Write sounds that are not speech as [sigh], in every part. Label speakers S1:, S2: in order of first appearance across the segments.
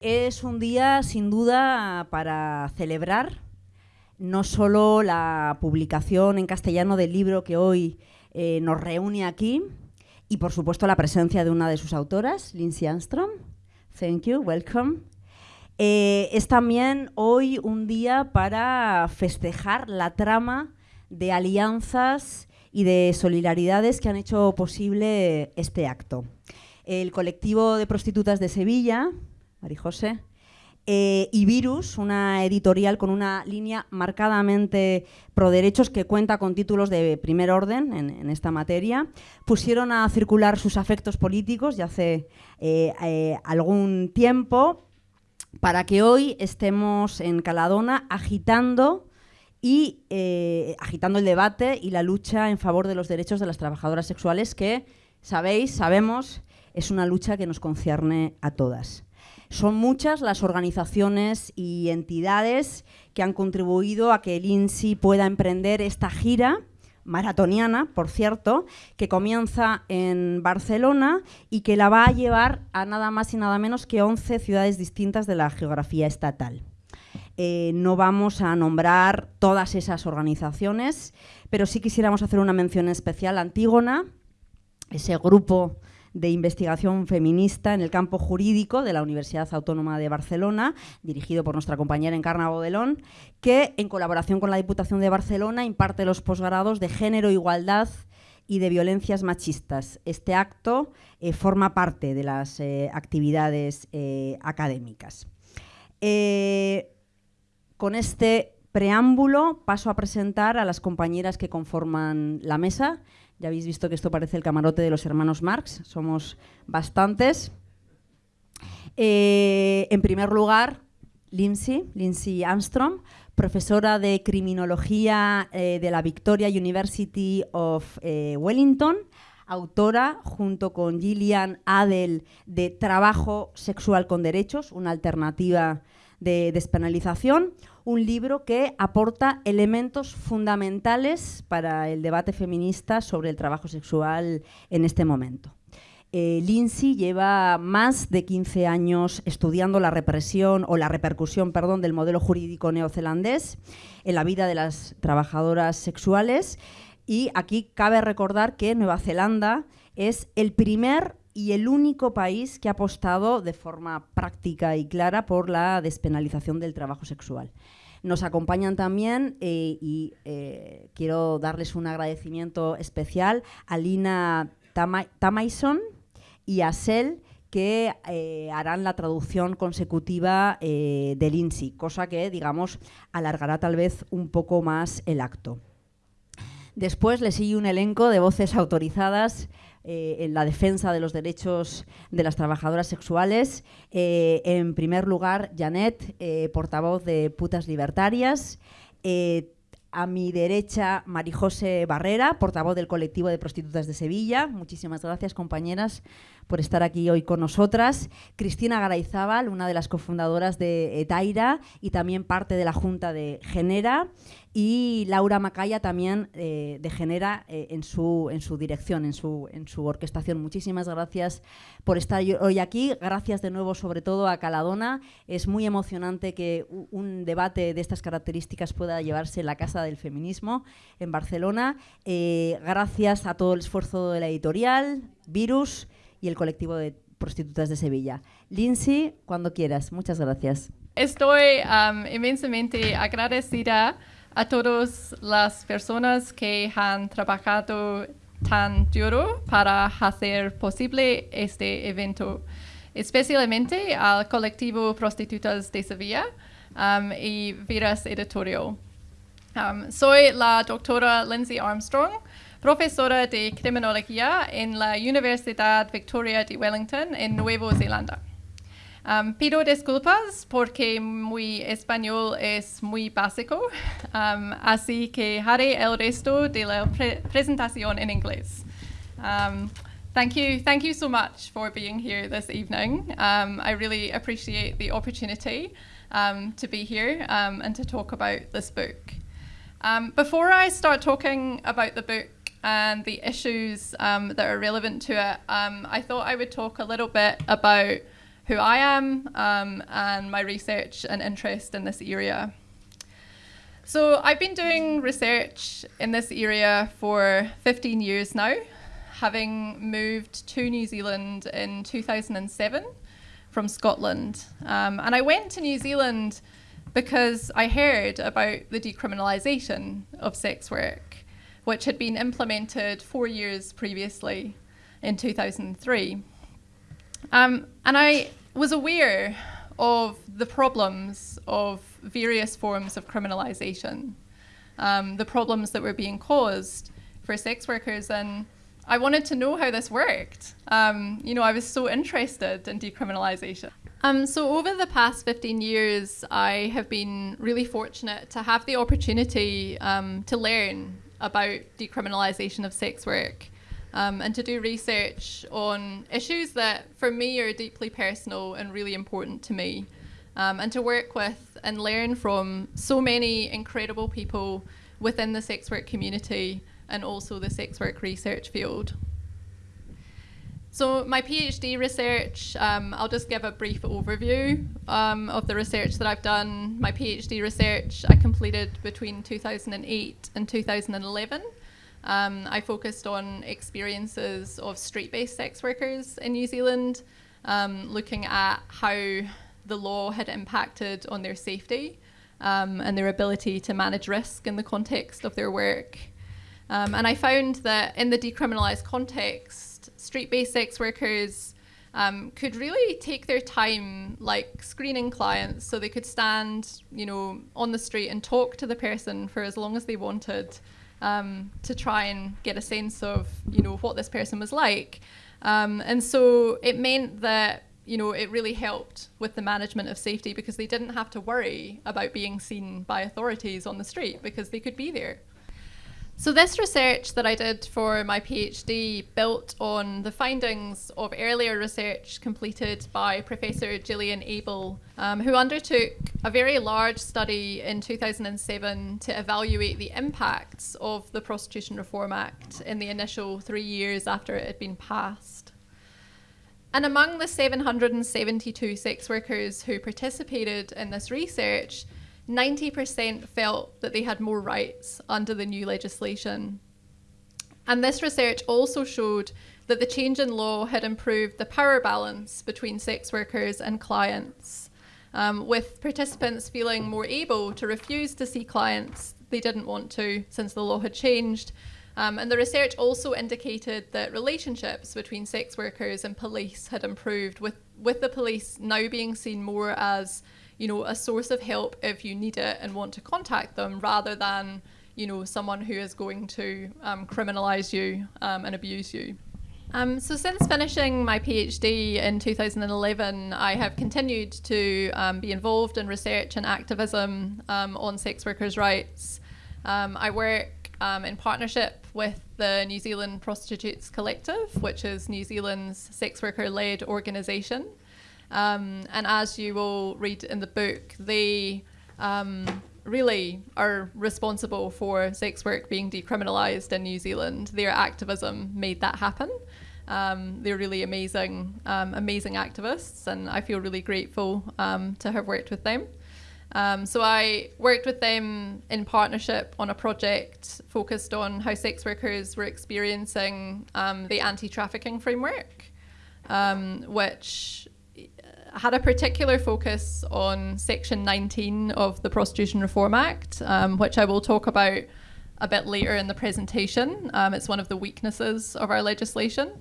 S1: Es un día sin duda para celebrar no solo la publicación en castellano del libro que hoy eh, nos reúne aquí y por supuesto la presencia de una de sus autoras, Lindsay Armstrong. Thank you, welcome. Eh, es también hoy un día para festejar la trama de alianzas y de solidaridades que han hecho posible este acto. El colectivo de prostitutas de Sevilla, Marijose, eh, y Virus, una editorial con una línea marcadamente pro derechos que cuenta con títulos de primer orden en, esta materia, pusieron a circular sus afectos políticos ya hace eh, eh, algún tiempo para que hoy estemos en Caladona agitando y agitando el debate y la lucha en favor de los derechos de las trabajadoras sexuales que, sabéis, sabemos, es una lucha que nos concierne a todas. Son muchas las organizaciones y entidades que han contribuido a que el INSI pueda emprender esta gira maratoniana, por cierto, que comienza en Barcelona y que la va a llevar a nada más y nada menos que 11 ciudades distintas de la geografía estatal. Eh, no vamos a nombrar todas esas organizaciones, pero sí quisiéramos hacer una mención especial a Antígona, ese grupo de investigación feminista en el campo jurídico de la Universidad Autónoma de Barcelona, dirigido por nuestra compañera Encarna Bodelón, que en colaboración con la Diputación de Barcelona imparte los posgrados de Género, Igualdad y de Violencias Machistas. Este acto eh, forma parte de las eh, actividades eh, académicas. con este preámbulo paso a presentar a las compañeras que conforman la mesa. Ya habéis visto que esto parece el camarote de los hermanos Marx, somos bastantes. Eh, en primer lugar, Lindsay, Lindsay Armstrong, profesora de Criminología eh, de la Victoria University of eh, Wellington, autora, junto con Gillian Adel, de Trabajo Sexual con Derechos, una alternativa de despenalización, un libro que aporta elementos fundamentales para el debate feminista sobre el trabajo sexual en este momento. Eh, Lindsay lleva más de 15 años estudiando la represión o la repercusión perdón, del modelo jurídico neozelandés en la vida de las trabajadoras sexuales y aquí cabe recordar que Nueva Zelanda es el primer y el único país que ha apostado de forma práctica y clara por la despenalización del trabajo sexual. Nos acompañan también eh, y eh, quiero darles un agradecimiento especial a Lina Tamaison y a Sel que eh, harán la traducción consecutiva del INSI, cosa que, digamos, alargará tal vez un poco más el acto. Después le sigue un elenco de voces autorizadas eh, en la defensa de los derechos de las trabajadoras sexuales. Eh, en primer lugar, Janet, eh, portavoz de Putas Libertarias. a mi derecha, Marijose Barrera, portavoz del colectivo de prostitutas de Sevilla. Muchísimas gracias, compañeras, por estar aquí hoy con nosotras. Cristina Garayzábal, una de las cofundadoras de Etaira y también parte de la Junta de Genera y Laura Macaya también eh, de Genera eh, en, su, en su dirección, en su, en su orquestación. Muchísimas gracias por estar hoy aquí. Gracias de nuevo sobre todo a Caladona. Es muy emocionante que un debate de estas características pueda llevarse en la Casa del Feminismo en Barcelona. Eh, gracias a todo el esfuerzo de la editorial, Virus y el colectivo de prostitutas de Sevilla. Lindsay, cuando quieras. Muchas gracias.
S2: Estoy inmensamente agradecida a todas las personas que han trabajado tan duro para hacer posible este evento, especialmente al colectivo Prostitutas de Sevilla um, y Viras Editorial. Um, soy la doctora Lindsay Armstrong, profesora de criminología en la Universidad Victoria de Wellington en Nueva Zelanda. Um, pido disculpas porque mi español es muy básico, um, así que haré el resto de la pre presentación en inglés. Um, thank you, thank you so much for being here this evening. Um, I really appreciate the opportunity um, to be here um, and to talk about this book. before I start talking about the book and the issues that are relevant to it, I thought I would talk a little bit about who I am um, and my research and interest in this area. So I've been doing research in this area for 15 years now, having moved to New Zealand in 2007 from Scotland. Um, and I went to New Zealand because I heard about the decriminalisation of sex work, which had been implemented four years previously in 2003. Um, and I was aware of the problems of various forms of criminalisation, um, the problems that were being caused for sex workers. And I wanted to know how this worked. Um, you know, I was so interested in decriminalisation. Um, so, over the past 15 years, I have been really fortunate to have the opportunity um, to learn about decriminalisation of sex work um, and to do research on issues that for me are deeply personal and really important to me. Um, and to work with and learn from so many incredible people within the sex work community and also the sex work research field. So my PhD research, um, I'll just give a brief overview um, of the research that I've done. My PhD research I completed between 2008 and 2011. Um, I focused on experiences of street-based sex workers in New Zealand, um, looking at how the law had impacted on their safety um, and their ability to manage risk in the context of their work. Um, and I found that in the decriminalised context, street-based sex workers um, could really take their time, like screening clients, so they could stand, you know, on the street and talk to the person for as long as they wanted um, to try and get a sense of you know what this person was like. Um, and so it meant that you know it really helped with the management of safety because they didn't have to worry about being seen by authorities on the street because they could be there. So this research that I did for my PhD built on the findings of earlier research completed by Professor Gillian Abel, um, who undertook a very large study in 2007 to evaluate the impacts of the Prostitution Reform Act in the initial three years after it had been passed. And among the 772 sex workers who participated in this research, 90% felt that they had more rights under the new legislation. And this research also showed that the change in law had improved the power balance between sex workers and clients, um, with participants feeling more able to refuse to see clients they didn't want to since the law had changed. Um, and the research also indicated that relationships between sex workers and police had improved, with, with the police now being seen more as you know, a source of help if you need it and want to contact them rather than, you know, someone who is going to um, criminalize you um, and abuse you. Um, so since finishing my PhD in 2011, I have continued to um, be involved in research and activism um, on sex workers' rights. Um, I work um, in partnership with the New Zealand Prostitutes Collective, which is New Zealand's sex worker-led organisation. Um, and as you will read in the book, they um, really are responsible for sex work being decriminalised in New Zealand. Their activism made that happen. Um, they're really amazing, um, amazing activists, and I feel really grateful um, to have worked with them. Um, so I worked with them in partnership on a project focused on how sex workers were experiencing the anti-trafficking framework, which had a particular focus on Section 19 of the Prostitution Reform Act, um, which I will talk about a bit later in the presentation. Um, it's one of the weaknesses of our legislation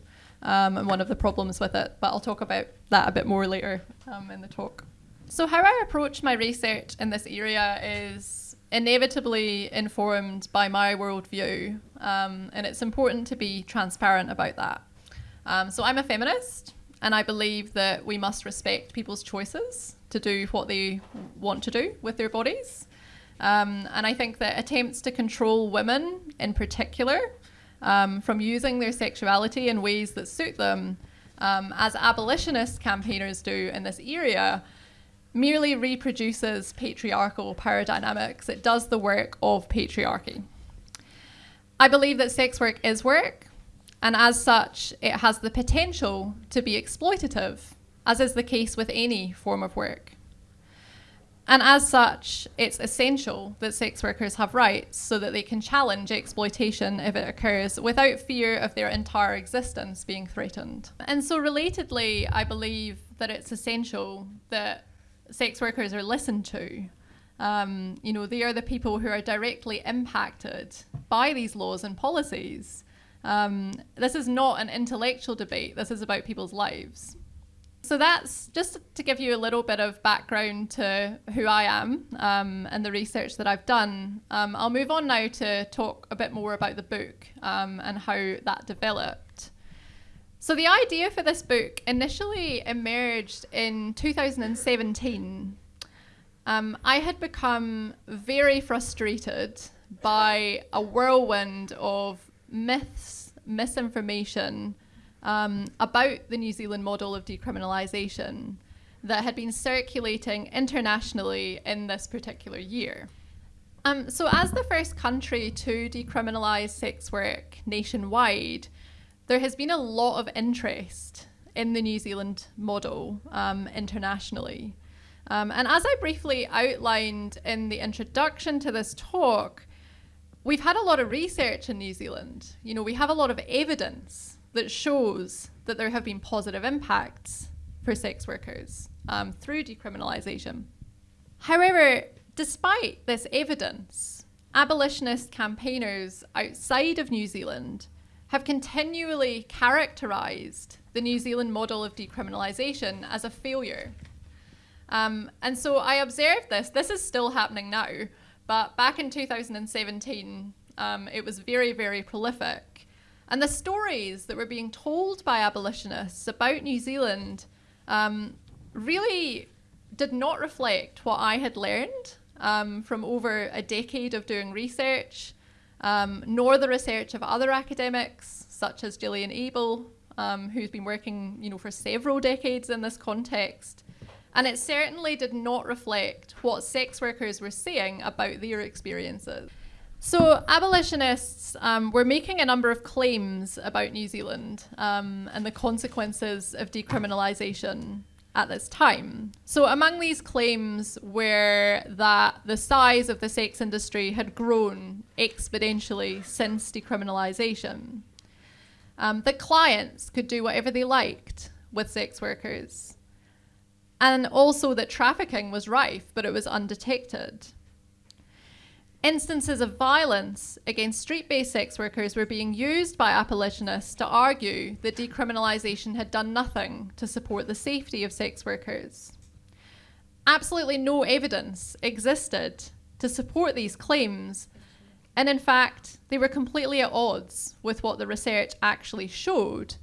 S2: um, and one of the problems with it, but I'll talk about that a bit more later um, in the talk. So, how I approach my research in this area is inevitably informed by my worldview, um, and it's important to be transparent about that. So, I'm a feminist. And I believe that we must respect people's choices to do what they want to do with their bodies. Um, and I think that attempts to control women in particular um, from using their sexuality in ways that suit them, um, as abolitionist campaigners do in this area, merely reproduces patriarchal power dynamics. It does the work of patriarchy. I believe that sex work is work, and as such, it has the potential to be exploitative as is the case with any form of work. And as such, it's essential that sex workers have rights so that they can challenge exploitation if it occurs without fear of their entire existence being threatened. And so, relatedly, I believe that it's essential that sex workers are listened to. Um, you know, they are the people who are directly impacted by these laws and policies. Um, this is not an intellectual debate, this is about people's lives. So that's just to give you a little bit of background to who I am um, and the research that I've done. Um, I'll move on now to talk a bit more about the book um, and how that developed. So the idea for this book initially emerged in 2017. Um, I had become very frustrated by a whirlwind of myths, misinformation, um, about the New Zealand model of decriminalisation that had been circulating internationally in this particular year. Um, so, as the first country to decriminalise sex work nationwide, there has been a lot of interest in the New Zealand model um, internationally. Um, and as I briefly outlined in the introduction to this talk, we've had a lot of research in New Zealand. You know, we have a lot of evidence that shows that there have been positive impacts for sex workers um, through decriminalisation. However, despite this evidence, abolitionist campaigners outside of New Zealand have continually characterised the New Zealand model of decriminalisation as a failure. Um, and so I observed this. This is still happening now, but back in 2017, um, it was very, very prolific. And the stories that were being told by abolitionists about New Zealand um, really did not reflect what I had learned um, from over a decade of doing research, um, nor the research of other academics such as Gillian Abel, um, who's been working you know, for several decades in this context. And it certainly did not reflect what sex workers were saying about their experiences. So, abolitionists um, were making a number of claims about New Zealand um, and the consequences of decriminalisation at this time. So, among these claims were that the size of the sex industry had grown exponentially since decriminalisation, um, that clients could do whatever they liked with sex workers, and also that trafficking was rife but it was undetected. Instances of violence against street based sex workers were being used by abolitionists to argue that decriminalisation had done nothing to support the safety of sex workers. Absolutely no evidence existed to support these claims, and in fact, they were completely at odds with what the research actually showed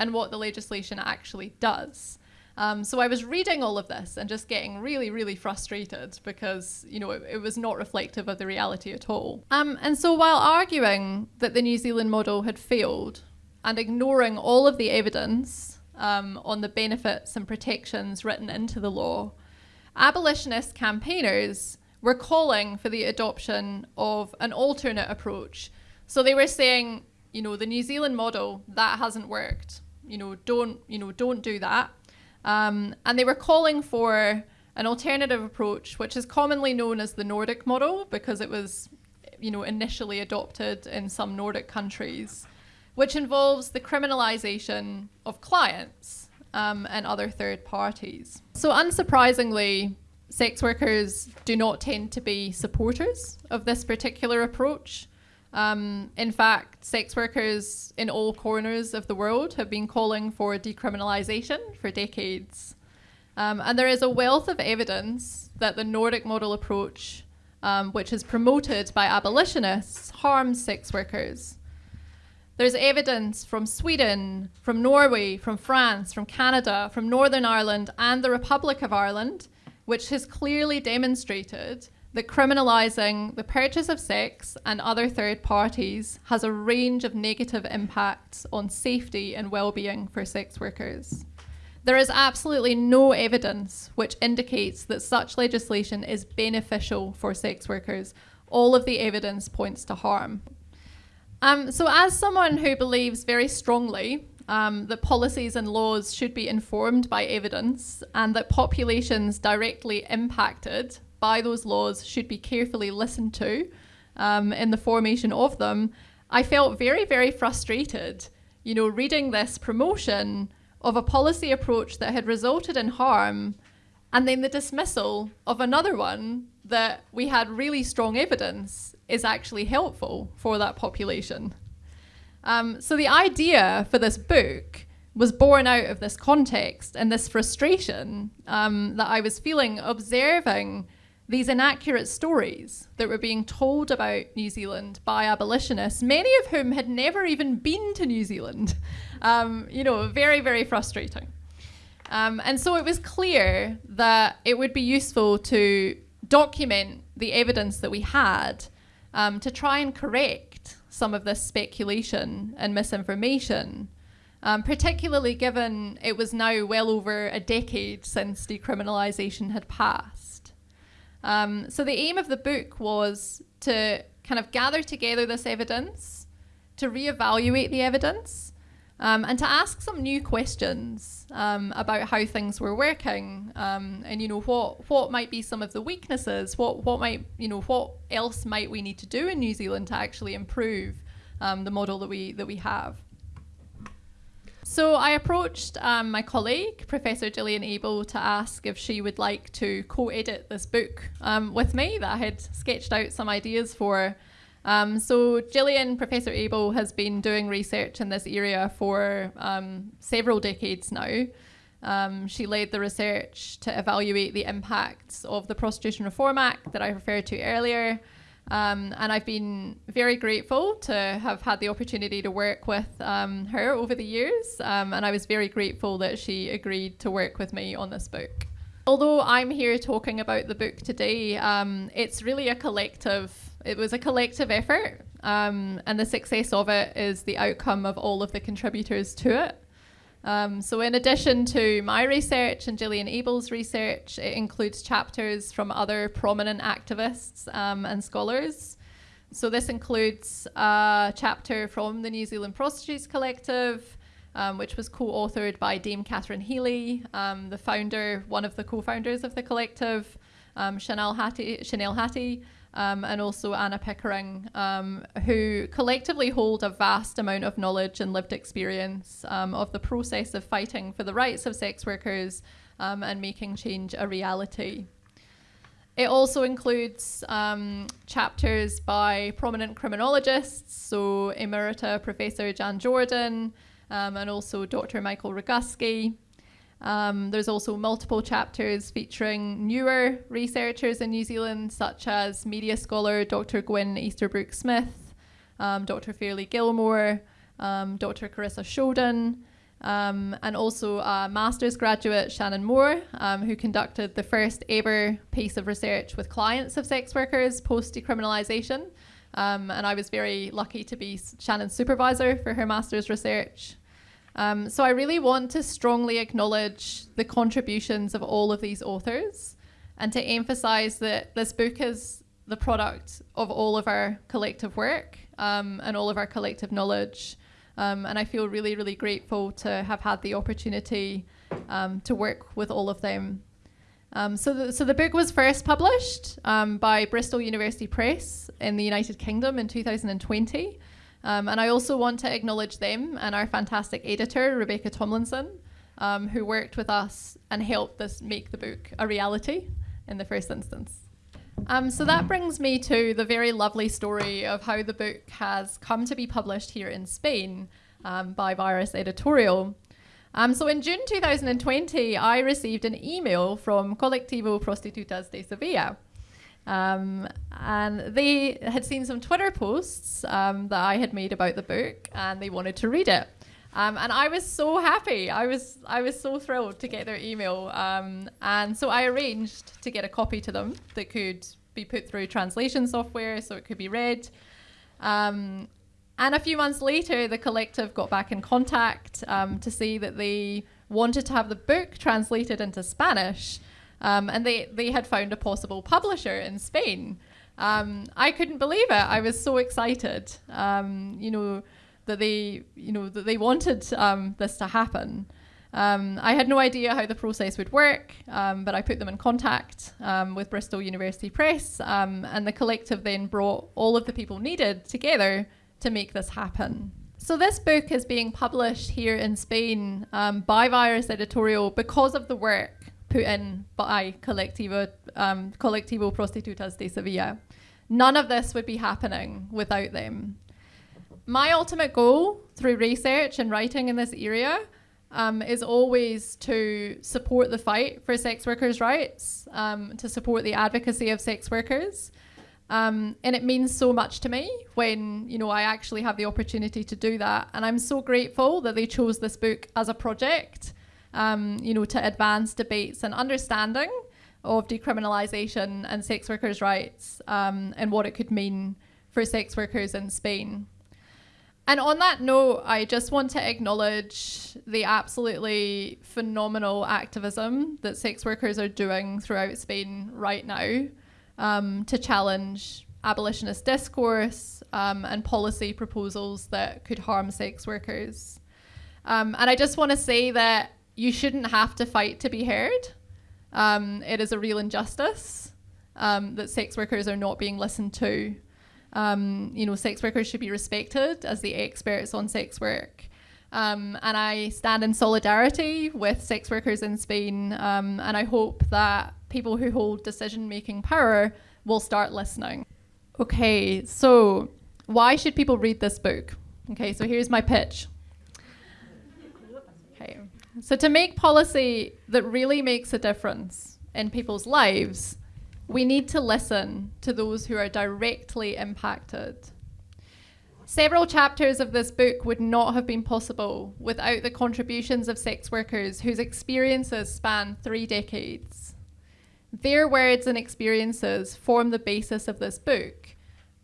S2: and what the legislation actually does. Um, so I was reading all of this and just getting really, really frustrated because, you know, it, it was not reflective of the reality at all. Um, and so while arguing that the New Zealand model had failed and ignoring all of the evidence um, on the benefits and protections written into the law, abolitionist campaigners were calling for the adoption of an alternate approach. So they were saying, you know, the New Zealand model that hasn't worked. You know, don't you know, don't do that. Um, and they were calling for an alternative approach, which is commonly known as the Nordic model because it was, you know, initially adopted in some Nordic countries, which involves the criminalization of clients um, and other third parties. So, unsurprisingly, sex workers do not tend to be supporters of this particular approach. Um, in fact, sex workers in all corners of the world have been calling for decriminalisation for decades. Um, and there is a wealth of evidence that the Nordic model approach, um, which is promoted by abolitionists, harms sex workers. There's evidence from Sweden, from Norway, from France, from Canada, from Northern Ireland, and the Republic of Ireland, which has clearly demonstrated that criminalising the purchase of sex and other third parties has a range of negative impacts on safety and well-being for sex workers. There is absolutely no evidence which indicates that such legislation is beneficial for sex workers. All of the evidence points to harm. Um, so, as someone who believes very strongly um, that policies and laws should be informed by evidence and that populations directly impacted by those laws should be carefully listened to um, in the formation of them, I felt very, very frustrated, you know, reading this promotion of a policy approach that had resulted in harm and then the dismissal of another one that we had really strong evidence is actually helpful for that population. Um, so the idea for this book was born out of this context and this frustration um, that I was feeling observing these inaccurate stories that were being told about New Zealand by abolitionists, many of whom had never even been to New Zealand. [laughs] Um, you know, very, very frustrating. Um, and so it was clear that it would be useful to document the evidence that we had um, to try and correct some of this speculation and misinformation, um, particularly given it was now well over a decade since decriminalisation had passed. Um, so the aim of the book was to kind of gather together this evidence, to reevaluate the evidence, um, and to ask some new questions um, about how things were working, um, and you know what what might be some of the weaknesses, what what might you know what else might we need to do in New Zealand to actually improve um, the model that we that we have. So I approached um, my colleague, Professor Gillian Abel, to ask if she would like to co-edit this book um, with me that I had sketched out some ideas for. Um, so Gillian, Professor Abel, has been doing research in this area for um, several decades now. Um, she led the research to evaluate the impacts of the Prostitution Reform Act that I referred to earlier. Um, and I've been very grateful to have had the opportunity to work with um, her over the years. Um, and I was very grateful that she agreed to work with me on this book. Although I'm here talking about the book today, it's really a collective it was a collective effort, um, and the success of it is the outcome of all of the contributors to it. Um, so, in addition to my research and Gillian Abel's research, it includes chapters from other prominent activists um, and scholars. So, this includes a chapter from the New Zealand Prostitutes Collective, um, which was co authored by Dame Kathryn Healy, um, the founder, one of the co founders of the collective, um, Chanel Hattie. Chanel Hattie um, and also Anna Pickering, um, who collectively hold a vast amount of knowledge and lived experience um, of the process of fighting for the rights of sex workers um, and making change a reality. It also includes um, chapters by prominent criminologists, so Emerita Professor Jan Jordan, um, and also Dr. Michael Roguski. Um, there's also multiple chapters featuring newer researchers in New Zealand, such as media scholar Dr. Gwyn Easterbrook Smith, um, Dr. Fairley Gilmore, um, Dr. Carissa Shoden, um, and also a master's graduate, Shannon Moore, um, who conducted the first ever piece of research with clients of sex workers post decriminalisation. Um, and I was very lucky to be Shannon's supervisor for her master's research. Um, so I really want to strongly acknowledge the contributions of all of these authors and to emphasize that this book is the product of all of our collective work um, and all of our collective knowledge. Um, and I feel really, really grateful to have had the opportunity um, to work with all of them. Um, so, the, so the book was first published um, by Bristol University Press in the United Kingdom in 2020. Um, and I also want to acknowledge them and our fantastic editor, Rebecca Tomlinson, um, who worked with us and helped us make the book a reality in the first instance. Um, so that brings me to the very lovely story of how the book has come to be published here in Spain um, by Virus Editorial. Um, so in June 2020, I received an email from Colectivo Prostitutas de Sevilla, um, and they had seen some Twitter posts um, that I had made about the book, and they wanted to read it. Um, and I was so happy. I was I was so thrilled to get their email. Um, and so I arranged to get a copy to them that could be put through translation software, so it could be read. Um, and a few months later, the collective got back in contact um, to say that they wanted to have the book translated into Spanish. Um, and they, they had found a possible publisher in Spain. Um, I couldn't believe it. I was so excited. Um, you know, that they, you know, that they wanted um, this to happen. Um, I had no idea how the process would work, um, but I put them in contact with Bristol University Press, and the collective then brought all of the people needed together to make this happen. So this book is being published here in Spain um, by Virus Editorial because of the work put in by Colectivo, um, Colectivo Prostitutas de Sevilla. None of this would be happening without them. My ultimate goal through research and writing in this area um, is always to support the fight for sex workers' rights, um, to support the advocacy of sex workers. Um, and it means so much to me when you know I actually have the opportunity to do that. And I'm so grateful that they chose this book as a project, um, you know, to advance debates and understanding of decriminalisation and sex workers' rights um, and what it could mean for sex workers in Spain. And on that note, I just want to acknowledge the absolutely phenomenal activism that sex workers are doing throughout Spain right now um, to challenge abolitionist discourse um, and policy proposals that could harm sex workers. Um, and I just want to say that you shouldn't have to fight to be heard. Um, it is a real injustice um, that sex workers are not being listened to um, you know, sex workers should be respected as the experts on sex work. Um, and I stand in solidarity with sex workers in Spain, um, and I hope that people who hold decision making power will start listening. Okay, so why should people read this book? Okay, so here's my pitch. So to make policy that really makes a difference in people's lives, we need to listen to those who are directly impacted. Several chapters of this book would not have been possible without the contributions of sex workers whose experiences span three decades. Their words and experiences form the basis of this book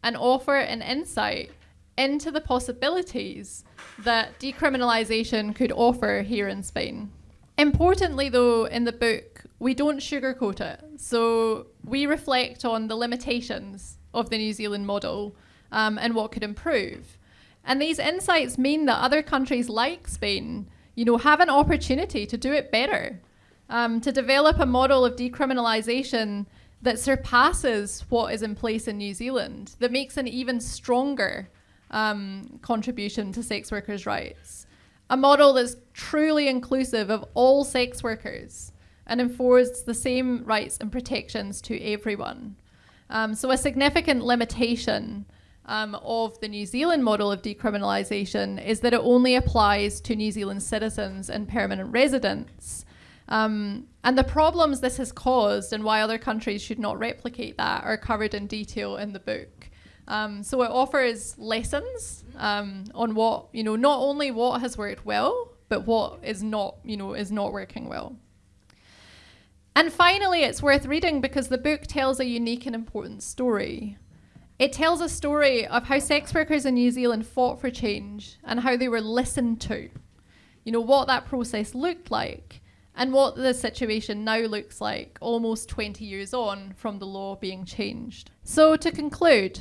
S2: and offer an insight into the possibilities that decriminalisation could offer here in Spain. Importantly, though, in the book, we don't sugarcoat it. So we reflect on the limitations of the New Zealand model um, and what could improve. And these insights mean that other countries like Spain, you know, have an opportunity to do it better, um, to develop a model of decriminalisation that surpasses what is in place in New Zealand, that makes an even stronger um, contribution to sex workers' rights. A model that's truly inclusive of all sex workers and enforces the same rights and protections to everyone. Um, so, a significant limitation um, of the New Zealand model of decriminalisation is that it only applies to New Zealand citizens and permanent residents. Um, and the problems this has caused and why other countries should not replicate that are covered in detail in the book. Um, so it offers lessons um, on what you know, not only what has worked well, but what is not, you know, is not working well. And finally, it's worth reading because the book tells a unique and important story. It tells a story of how sex workers in New Zealand fought for change and how they were listened to. You know, what that process looked like and what the situation now looks like almost 20 years on from the law being changed. So, to conclude,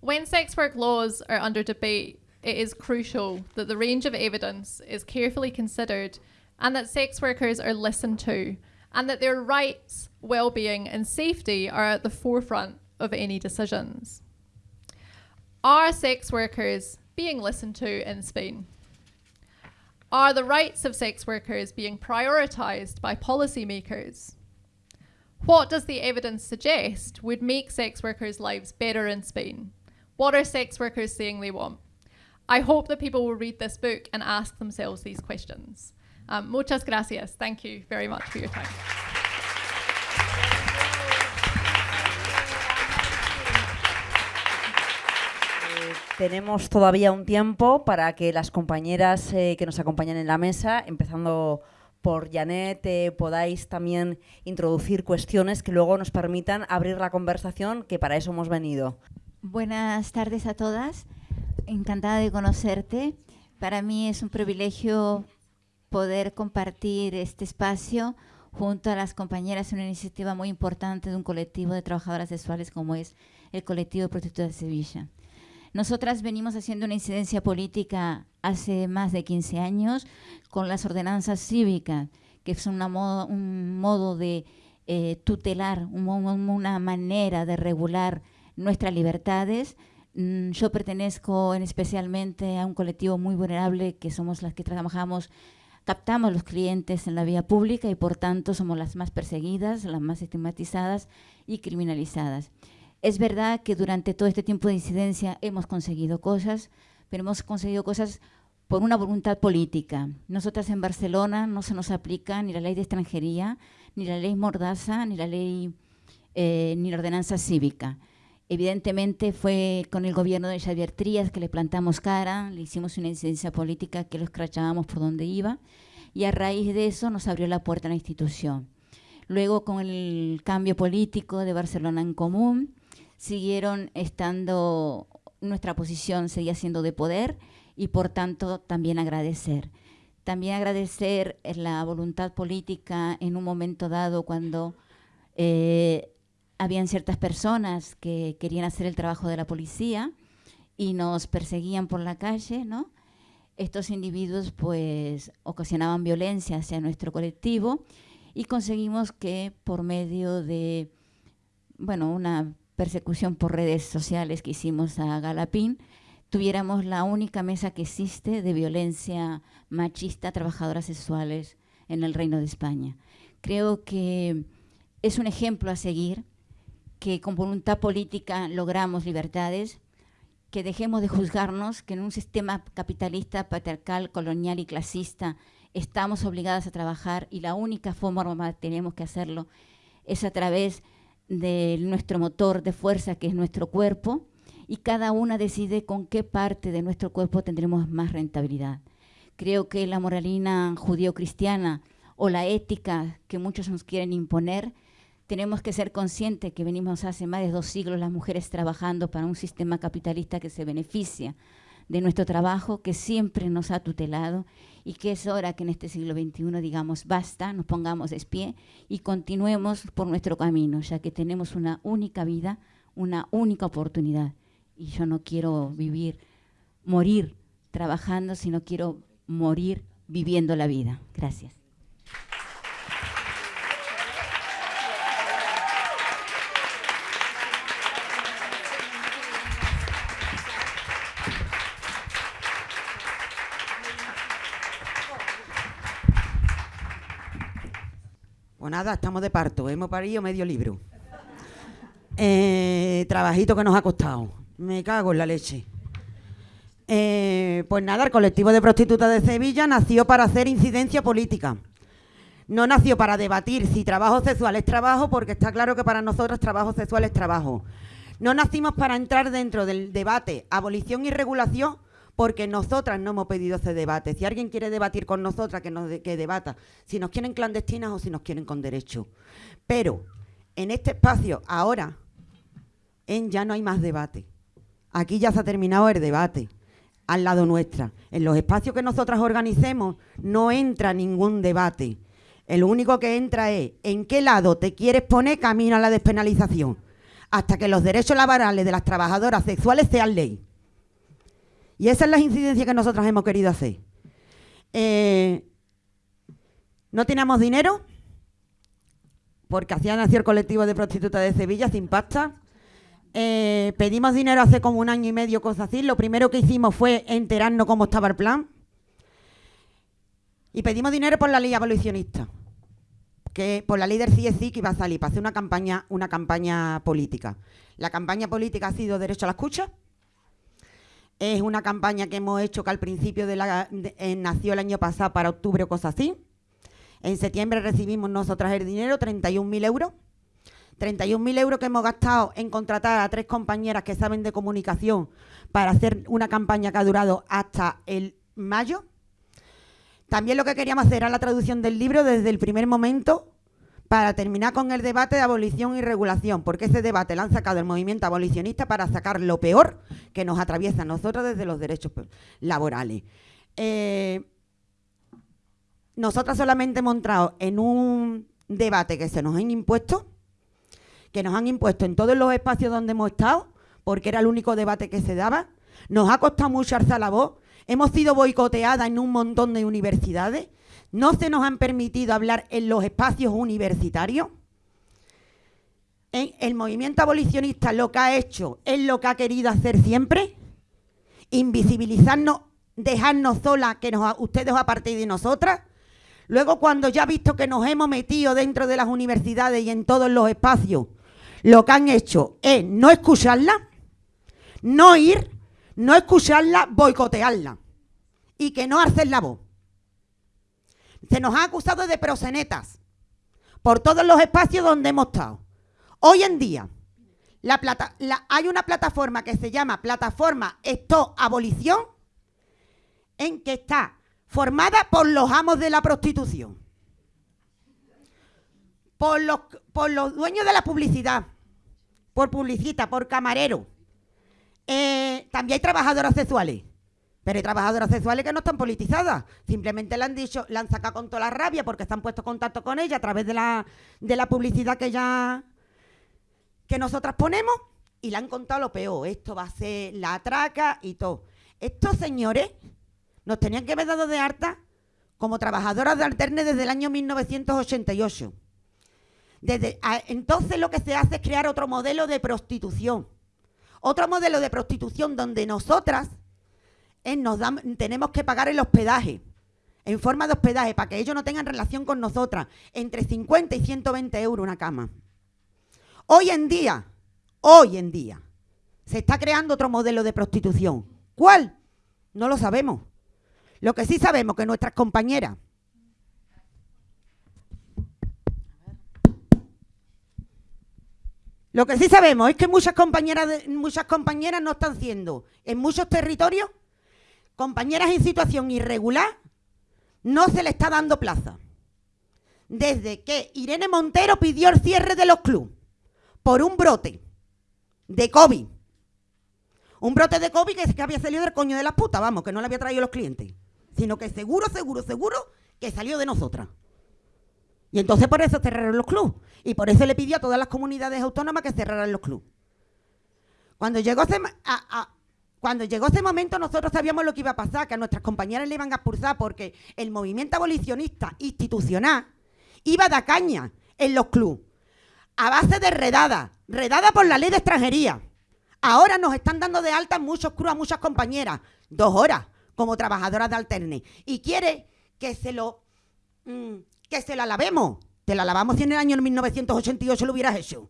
S2: when sex work laws are under debate, it is crucial that the range of evidence is carefully considered and that sex workers are listened to and that their rights, well-being and safety are at the forefront of any decisions. Are sex workers being listened to in Spain? Are the rights of sex workers being prioritised by policymakers? What does the evidence suggest would make sex workers' lives better in Spain? What are sex workers saying they want? I hope that people will read this book and ask themselves these questions. Um, muchas gracias. Thank you very much for your time.
S1: Tenemos todavía un tiempo para que las compañeras eh, que nos acompañan en la mesa, empezando por Janet, eh, podáis también introducir cuestiones que luego nos permitan abrir la conversación, que para eso hemos venido.
S3: Buenas tardes a todas. Encantada de conocerte. Para mí es un privilegio poder compartir este espacio junto a las compañeras en una iniciativa muy importante de un colectivo de trabajadoras sexuales como es el colectivo Protector de Sevilla. Nosotras venimos haciendo una incidencia política hace más de 15 años con las ordenanzas cívicas, que son un modo de eh, tutelar, una manera de regular nuestras libertades. Mm, yo pertenezco en especialmente a un colectivo muy vulnerable que somos las que trabajamos, captamos los clientes en la vía pública y por tanto somos las más perseguidas, las más estigmatizadas y criminalizadas. Es verdad que durante todo este tiempo de incidencia hemos conseguido cosas, pero hemos conseguido cosas por una voluntad política. Nosotras en Barcelona no se nos aplica ni la ley de extranjería, ni la ley Mordaza, ni la ley, eh, ni la ordenanza cívica. Evidentemente fue con el gobierno de Xavier Trías que le plantamos cara, le hicimos una incidencia política que lo escrachábamos por donde iba y a raíz de eso nos abrió la puerta a la institución. Luego con el cambio político de Barcelona en Común, siguieron estando, nuestra posición seguía siendo de poder y por tanto también agradecer. También agradecer la voluntad política en un momento dado cuando eh, habían ciertas personas que querían hacer el trabajo de la policía y nos perseguían por la calle, ¿no? Estos individuos pues ocasionaban violencia hacia nuestro colectivo y conseguimos que por medio de, bueno, una persecución por redes sociales que hicimos a Galapín, tuviéramos la única mesa que existe de violencia machista trabajadoras sexuales en el Reino de España. Creo que es un ejemplo a seguir, que con voluntad política logramos libertades, que dejemos de juzgarnos, que en un sistema capitalista, patriarcal, colonial y clasista estamos obligadas a trabajar y la única forma que tenemos que hacerlo es a través de nuestro motor de fuerza, que es nuestro cuerpo, y cada una decide con qué parte de nuestro cuerpo tendremos más rentabilidad. Creo que la moralina judío-cristiana o la ética que muchos nos quieren imponer, tenemos que ser conscientes que venimos hace más de dos siglos las mujeres trabajando para un sistema capitalista que se beneficia de nuestro trabajo, que siempre nos ha tutelado y que es hora que en este siglo XXI digamos basta, nos pongamos de pie y continuemos por nuestro camino, ya que tenemos una única vida, una única oportunidad. Y yo no quiero vivir, morir trabajando, sino quiero morir viviendo la vida. Gracias.
S4: Pues nada, estamos de parto, hemos parido medio libro. Eh, trabajito que nos ha costado. Me cago en la leche. Eh, pues nada, el colectivo de prostitutas de Sevilla nació para hacer incidencia política. No nació para debatir si trabajo sexual es trabajo, porque está claro que para nosotros trabajo sexual es trabajo. No nacimos para entrar dentro del debate abolición y regulación, porque nosotras no hemos pedido ese debate. Si alguien quiere debatir con nosotras, que, nos que debata, si nos quieren clandestinas o si nos quieren con derecho. Pero en este espacio, ahora, en ya no hay más debate. Aquí ya se ha terminado el debate, al lado nuestra. En los espacios que nosotras organicemos no entra ningún debate. El único que entra es en qué lado te quieres poner camino a la despenalización, hasta que los derechos laborales de las trabajadoras sexuales sean ley. Y esa es la incidencia que nosotros hemos querido hacer. Eh, no teníamos dinero, porque hacía nació el colectivo de prostitutas de Sevilla sin pasta. Eh, pedimos dinero hace como un año y medio, cosas así. Lo primero que hicimos fue enterarnos cómo estaba el plan. Y pedimos dinero por la ley abolicionista, que por la ley del CSI que iba a salir para hacer una campaña, una campaña política. La campaña política ha sido derecho a la escucha, es una campaña que hemos hecho que al principio de la eh, nació el año pasado para octubre o cosas así. En septiembre recibimos nosotras el dinero, 31.000 euros. 31.000 euros que hemos gastado en contratar a tres compañeras que saben de comunicación para hacer una campaña que ha durado hasta el mayo. También lo que queríamos hacer era la traducción del libro desde el primer momento para terminar con el debate de abolición y regulación, porque ese debate lo han sacado el movimiento abolicionista para sacar lo peor que nos atraviesa a nosotros desde los derechos laborales. Eh, nosotras solamente hemos entrado en un debate que se nos han impuesto, que nos han impuesto en todos los espacios donde hemos estado, porque era el único debate que se daba, nos ha costado mucho alzar la voz, hemos sido boicoteadas en un montón de universidades, no se nos han permitido hablar en los espacios universitarios. el movimiento abolicionista lo que ha hecho es lo que ha querido hacer siempre, invisibilizarnos, dejarnos solas, que nos, ustedes os apartéis de nosotras. Luego, cuando ya ha visto que nos hemos metido dentro de las universidades y en todos los espacios, lo que han hecho es no escucharla, no ir, no escucharla, boicotearla y que no hacer la voz. Se nos ha acusado de prosenetas por todos los espacios donde hemos estado. Hoy en día hay una plataforma que se llama Plataforma Esto Abolición, en que está formada por los amos de la prostitución, por los, por los dueños de la publicidad, por publicita, por camarero. Eh, también hay trabajadoras sexuales. Pero hay trabajadoras sexuales que no están politizadas. Simplemente le han dicho, le han sacado con toda la rabia porque están puesto contacto con ella a través de la, de la publicidad que ya que nosotras ponemos y le han contado lo peor. Esto va a ser la traca y todo. Estos señores nos tenían que haber dado de harta como trabajadoras de Alterne desde el año 1988. Desde, entonces lo que se hace es crear otro modelo de prostitución. Otro modelo de prostitución donde nosotras nos tenemos que pagar el hospedaje, en forma de hospedaje, para que ellos no tengan relación con nosotras, entre 50 y 120 euros una cama. Hoy en día, hoy en día, se está creando otro modelo de prostitución. ¿Cuál? No lo sabemos. Lo que sí sabemos que nuestras compañeras Lo que sí sabemos es que muchas compañeras, muchas compañeras no están siendo en muchos territorios compañeras en situación irregular, no se le está dando plaza. Desde que Irene Montero pidió el cierre de los clubes por un brote de COVID. Un brote de COVID que, que había salido del coño de las putas, vamos, que no le había traído los clientes. Sino que seguro, seguro, seguro que salió de nosotras. Y entonces por eso cerraron los clubes. Y por eso le pidió a todas las comunidades autónomas que cerraran los clubes. Cuando llegó a, cuando llegó ese momento nosotros sabíamos lo que iba a pasar, que a nuestras compañeras le iban a expulsar porque el movimiento abolicionista institucional iba a dar caña en los clubes, a base de redada, redada por la ley de extranjería. Ahora nos están dando de alta muchos clubes a muchas compañeras, dos horas como trabajadoras de Alterne. Y quiere que se lo mm, que se la lavemos. Te la lavamos si en el año 1988 lo hubieras hecho.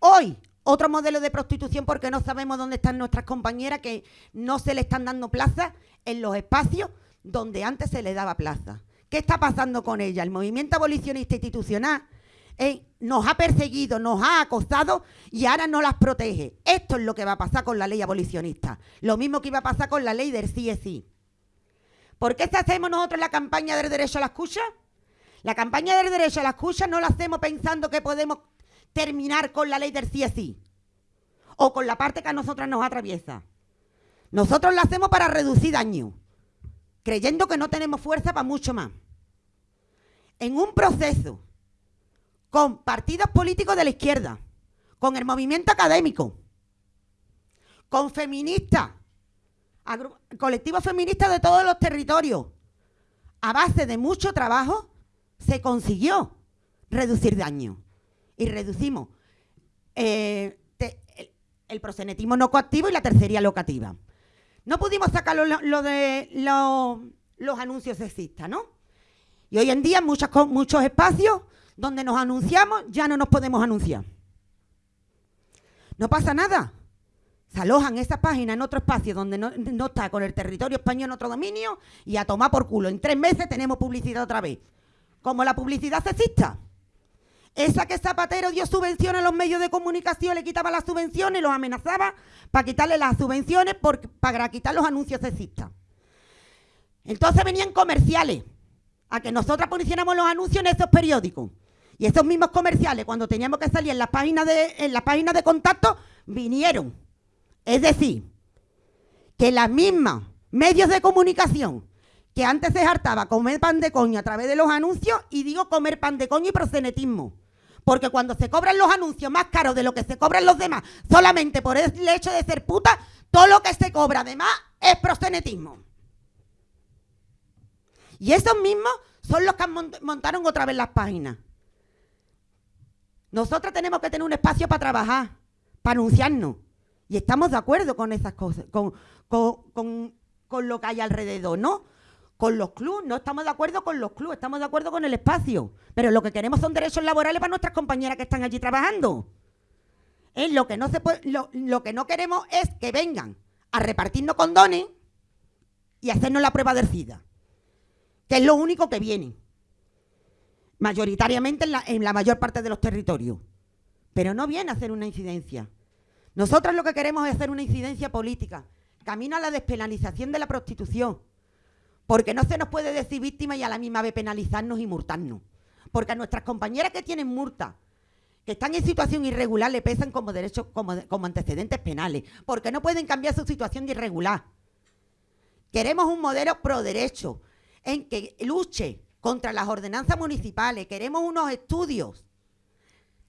S4: Hoy, otro modelo de prostitución porque no sabemos dónde están nuestras compañeras que no se le están dando plaza en los espacios donde antes se le daba plaza. ¿Qué está pasando con ella? El movimiento abolicionista institucional eh, nos ha perseguido, nos ha acosado y ahora no las protege. Esto es lo que va a pasar con la ley abolicionista. Lo mismo que iba a pasar con la ley del CSI. ¿Por qué hacemos nosotros la campaña del derecho a la escucha? La campaña del derecho a la escucha no la hacemos pensando que podemos terminar con la ley del CSI o con la parte que a nosotras nos atraviesa. Nosotros la hacemos para reducir daño, creyendo que no tenemos fuerza para mucho más. En un proceso con partidos políticos de la izquierda, con el movimiento académico, con feministas, colectivos feministas de todos los territorios, a base de mucho trabajo, se consiguió reducir daño y reducimos eh, el, prosenetismo no coactivo y la tercería locativa. No pudimos sacar lo, de los anuncios sexistas, ¿no? Y hoy en día en muchos espacios donde nos anunciamos ya no nos podemos anunciar. No pasa nada. Se alojan esas páginas en otro espacio donde no, no, está con el territorio español en otro dominio y a tomar por culo. En tres meses tenemos publicidad otra vez. Como la publicidad sexista. Esa que Zapatero dio subvenciones a los medios de comunicación, le quitaba las subvenciones, los amenazaba para quitarle las subvenciones para quitar los anuncios sexistas. Entonces venían comerciales a que nosotras pusiéramos los anuncios en esos periódicos. Y esos mismos comerciales, cuando teníamos que salir en las páginas de, en las de contacto, vinieron. Es decir, que las mismas medios de comunicación que antes se hartaba comer pan de coño a través de los anuncios, y digo comer pan de coño y prosenetismo. Porque cuando se cobran los anuncios más caros de lo que se cobran los demás, solamente por el hecho de ser puta, Todo lo que se cobra además es proxenetismo. Y esos mismos son los que montaron otra vez las páginas. Nosotros tenemos que tener un espacio para trabajar, para anunciarnos. Y estamos de acuerdo con esas cosas, con, con lo que hay alrededor, ¿no? Con los clubes, no estamos de acuerdo con los clubes, estamos de acuerdo con el espacio. Pero lo que queremos son derechos laborales para nuestras compañeras que están allí trabajando. Lo que no queremos es que vengan a repartirnos condones y hacernos la prueba del SIDA. Que es lo único que viene. Mayoritariamente en la, mayor parte de los territorios. Pero no viene a hacer una incidencia. Nosotros lo que queremos es hacer una incidencia política. Camino a la despenalización de la prostitución porque no se nos puede decir víctima y a la misma vez penalizarnos y multarnos. Porque a nuestras compañeras que tienen multa, que están en situación irregular, le pesan como derechos, como, antecedentes penales. Porque no pueden cambiar su situación de irregular. Queremos un modelo pro derecho en que luche contra las ordenanzas municipales. Queremos unos estudios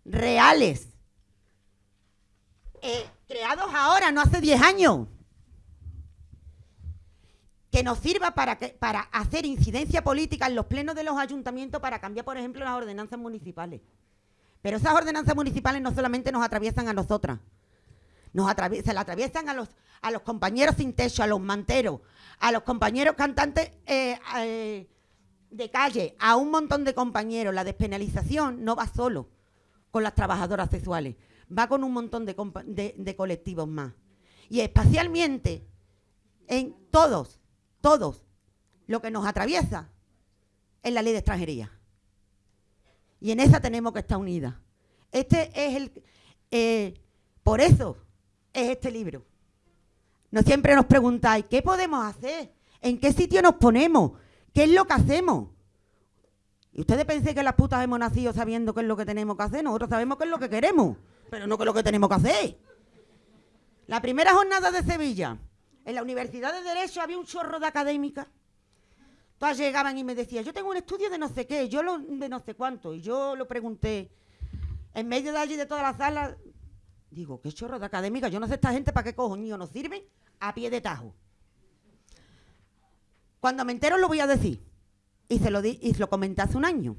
S4: reales, eh, creados ahora, no hace 10 años que nos sirva para, para hacer incidencia política en los plenos de los ayuntamientos para cambiar, por ejemplo, las ordenanzas municipales. Pero esas ordenanzas municipales no solamente nos atraviesan a nosotras, nos se la atraviesan a los, a los compañeros sin techo, a los manteros, a los compañeros cantantes eh, eh, de calle, a un montón de compañeros. La despenalización no va solo con las trabajadoras sexuales, va con un montón de, de colectivos más. Y espacialmente, en todos todos, lo que nos atraviesa es la ley de extranjería. Y en esa tenemos que estar unidas. Este es el. Eh, por eso es este libro. No siempre nos preguntáis, ¿qué podemos hacer? ¿En qué sitio nos ponemos? ¿Qué es lo que hacemos? Y ustedes pensáis que las putas hemos nacido sabiendo qué es lo que tenemos que hacer. Nosotros sabemos qué es lo que queremos, pero no qué es lo que tenemos que hacer. La primera jornada de Sevilla, en la Universidad de Derecho había un chorro de académicas. Todas llegaban y me decían, yo tengo un estudio de no sé qué, yo lo, de no sé cuánto. Y yo lo pregunté, en medio de allí de toda la sala, digo, qué chorro de académicas, yo no sé esta gente para qué cojoño nos sirven a pie de tajo. Cuando me entero lo voy a decir. Y se lo, di, y se lo comenté hace un año.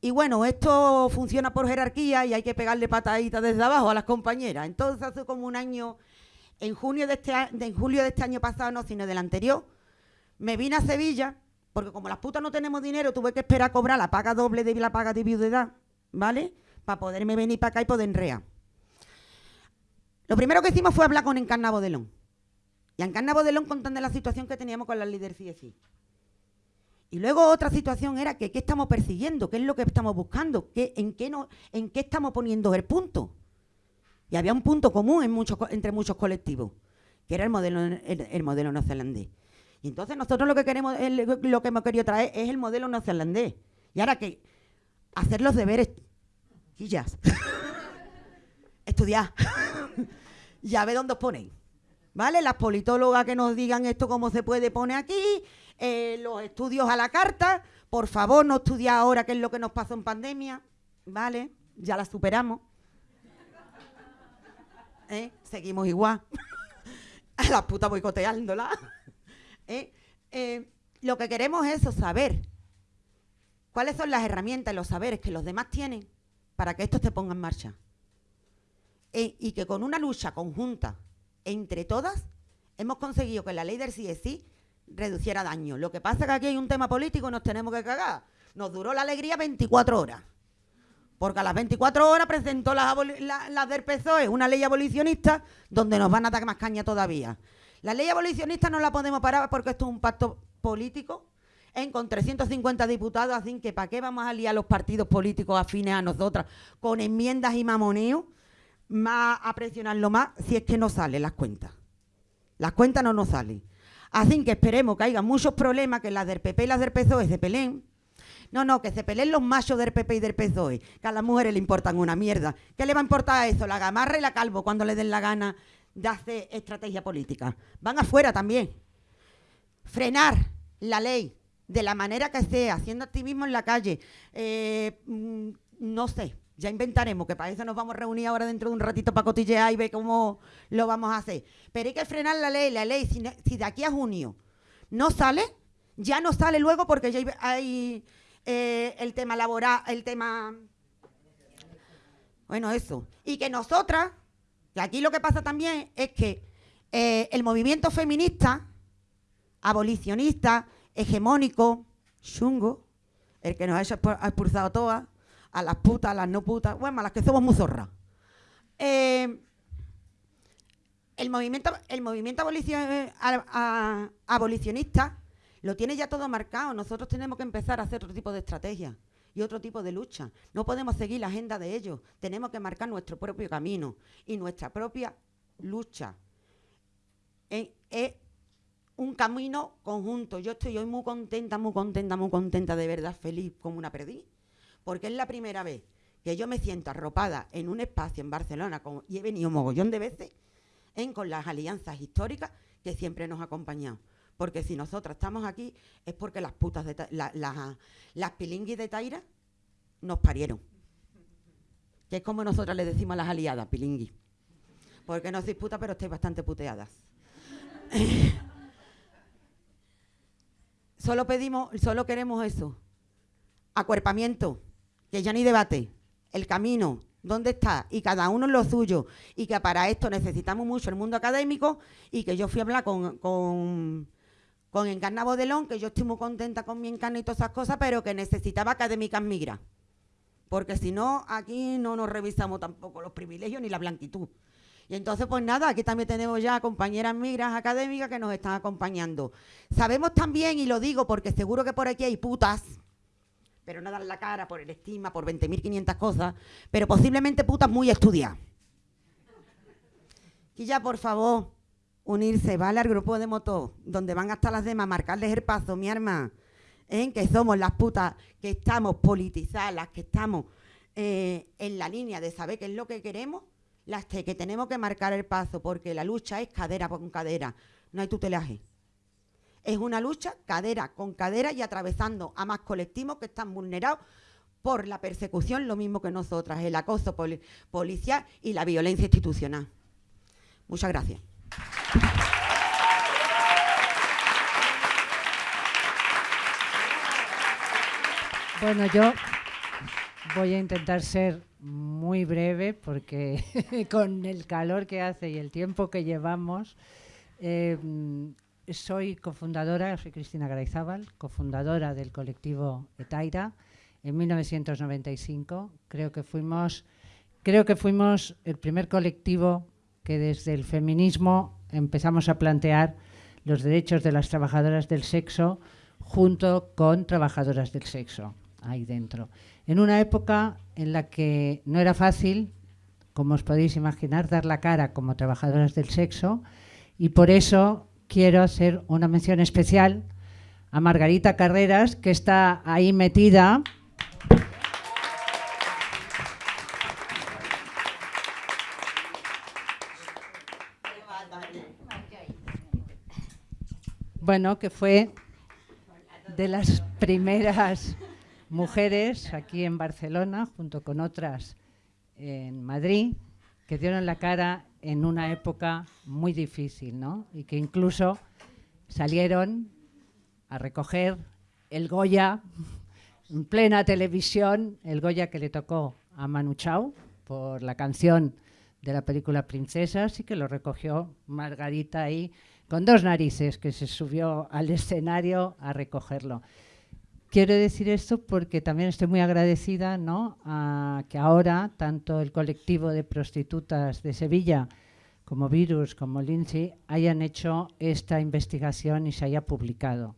S4: Y bueno, esto funciona por jerarquía y hay que pegarle pataditas desde abajo a las compañeras. Entonces hace como un año en, junio de este, en julio de este año pasado, no, sino del anterior, me vine a Sevilla, porque como las putas no tenemos dinero, tuve que esperar a cobrar la paga doble de la paga de viudedad, ¿vale? Para poderme venir para acá y poder enrear. Lo primero que hicimos fue hablar con Encarna Bodelón. Y Encarna Bodelón contando la situación que teníamos con las líderes CSI. Y luego otra situación era que qué estamos persiguiendo, qué es lo que estamos buscando, ¿Qué, en, qué no, en qué estamos poniendo el punto. Y había un punto común entre muchos colectivos, que era el modelo, el, modelo neozelandés. Y entonces nosotros lo que queremos, lo que hemos querido traer es el modelo neozelandés. Y ahora que hacer los deberes, quillas, [laughs] estudiar, [laughs] ya ve dónde os ponéis. ¿Vale? Las politólogas que nos digan esto cómo se puede poner aquí, eh, los estudios a la carta, por favor no estudiar ahora qué es lo que nos pasó en pandemia, ¿vale? Ya la superamos. ¿Eh? seguimos igual. a [laughs] la puta boicoteándola. [laughs] ¿eh? ¿eh? lo que queremos es saber cuáles son las herramientas y los saberes que los demás tienen para que esto se ponga en marcha. Y que con una lucha conjunta entre todas hemos conseguido que la ley del CSI reduciera daño. Lo que pasa es que aquí hay un tema político y nos tenemos que cagar. Nos duró la alegría 24 horas. Porque a las 24 horas presentó la, del PSOE una ley abolicionista donde nos van a dar más caña todavía. La ley abolicionista no la podemos parar porque esto es un pacto político en con 350 diputados, así que ¿para qué vamos a liar los partidos políticos afines a nosotras con enmiendas y mamoneo? Más a presionarlo más si es que no salen las cuentas. Las cuentas no nos salen. Así que esperemos que haya muchos problemas, que las del PP y las del PSOE se peleen no, no, que se peleen los machos del PP y del PSOE, que a las mujeres le importan una mierda. ¿Qué le va a importar eso? La gamarra y la calvo cuando le den la gana de hacer estrategia política. Van afuera también. Frenar la ley de la manera que sea, haciendo activismo en la calle, eh, mm, no sé, Ya inventaremos, que para eso nos vamos a reunir ahora dentro de un ratito para cotillear y ver cómo lo vamos a hacer. Pero hay que frenar la ley, la ley, si de aquí a junio no sale, ya no sale luego porque ya hay, eh, el tema laboral, el tema... Bueno, eso. Y que nosotras, que aquí lo que pasa también es que eh, el movimiento feminista, abolicionista, hegemónico, chungo, el que nos ha expulsado todas, a las putas, a las no putas, bueno, a las que somos muy zorras. Eh, el movimiento, el movimiento abolicionista lo tiene ya todo marcado. Nosotros tenemos que empezar a hacer otro tipo de estrategia y otro tipo de lucha. No podemos seguir la agenda de ellos. Tenemos que marcar nuestro propio camino y nuestra propia lucha. Es un camino conjunto. Yo estoy hoy muy contenta, muy contenta, muy contenta, de verdad, feliz como una perdí, porque es la primera vez que yo me siento arropada en un espacio en Barcelona, y he venido mogollón de veces, con las alianzas históricas que siempre nos han acompañado. Porque si nosotras estamos aquí es porque las putas de las pilinguis de Taira nos parieron. Que es como nosotras le decimos a las aliadas, pilingui. Porque no sois putas, pero estáis bastante puteadas. [laughs] solo pedimos, solo queremos eso. Acuerpamiento, que ya ni debate. El camino, dónde está y cada uno en lo suyo y que para esto necesitamos mucho el mundo académico y que yo fui a hablar con, con Encarna Bodelón, que yo estoy muy contenta con mi encarna y todas esas cosas, pero que necesitaba académicas migras. Porque si no, aquí no nos revisamos tampoco los privilegios ni la blanquitud. Y entonces, pues nada, aquí también tenemos ya compañeras migras académicas que nos están acompañando. Sabemos también, y lo digo porque seguro que por aquí hay putas, pero no dan la cara por el estima, por 20.500 cosas, pero posiblemente putas muy estudiadas. Y ya, por favor, unirse, ¿vale? Al grupo de moto, donde van hasta las demás, marcarles el paso, mi arma, ¿eh? que somos las putas que estamos politizadas, las que estamos eh, en la línea de saber qué es lo que queremos, las que tenemos que marcar el paso, porque la lucha es cadera con cadera, no hay tutelaje. Es una lucha cadera con cadera y atravesando a más colectivos que están vulnerados por la persecución, lo mismo que nosotras, el acoso policial y la violencia institucional. Muchas gracias.
S5: Bueno, yo voy a intentar ser muy breve porque [laughs] con el calor que hace y el tiempo que llevamos, eh, soy cofundadora, soy Cristina Garayzábal, cofundadora del colectivo Etaira en 1995. Creo que fuimos, creo que fuimos el primer colectivo que desde el feminismo empezamos a plantear los derechos de las trabajadoras del sexo junto con trabajadoras del sexo ahí dentro. En una época en la que no era fácil, como os podéis imaginar, dar la cara como trabajadoras del sexo y por eso quiero hacer una mención especial a Margarita Carreras, que está ahí metida. Bueno, que fue de las primeras mujeres aquí en Barcelona, junto con otras en Madrid, que dieron la cara en una época muy difícil, ¿no? Y que incluso salieron a recoger el Goya en plena televisión, el Goya que le tocó a Manu Chao por la canción de la película Princesas y que lo recogió Margarita ahí con dos narices que se subió al escenario a recogerlo. Quiero decir esto porque también estoy muy agradecida ¿no? a que ahora tanto el colectivo de prostitutas de Sevilla como Virus, como Lindsay, hayan hecho esta investigación y se haya publicado.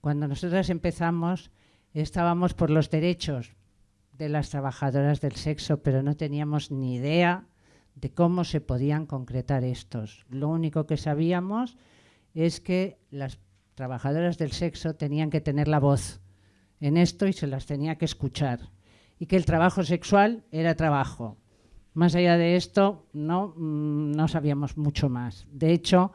S5: Cuando nosotras empezamos estábamos por los derechos de las trabajadoras del sexo, pero no teníamos ni idea de cómo se podían concretar estos. Lo único que sabíamos es que las trabajadoras del sexo tenían que tener la voz en esto y se las tenía que escuchar. Y que el trabajo sexual era trabajo. Más allá de esto, no, mm, no sabíamos mucho más. De hecho,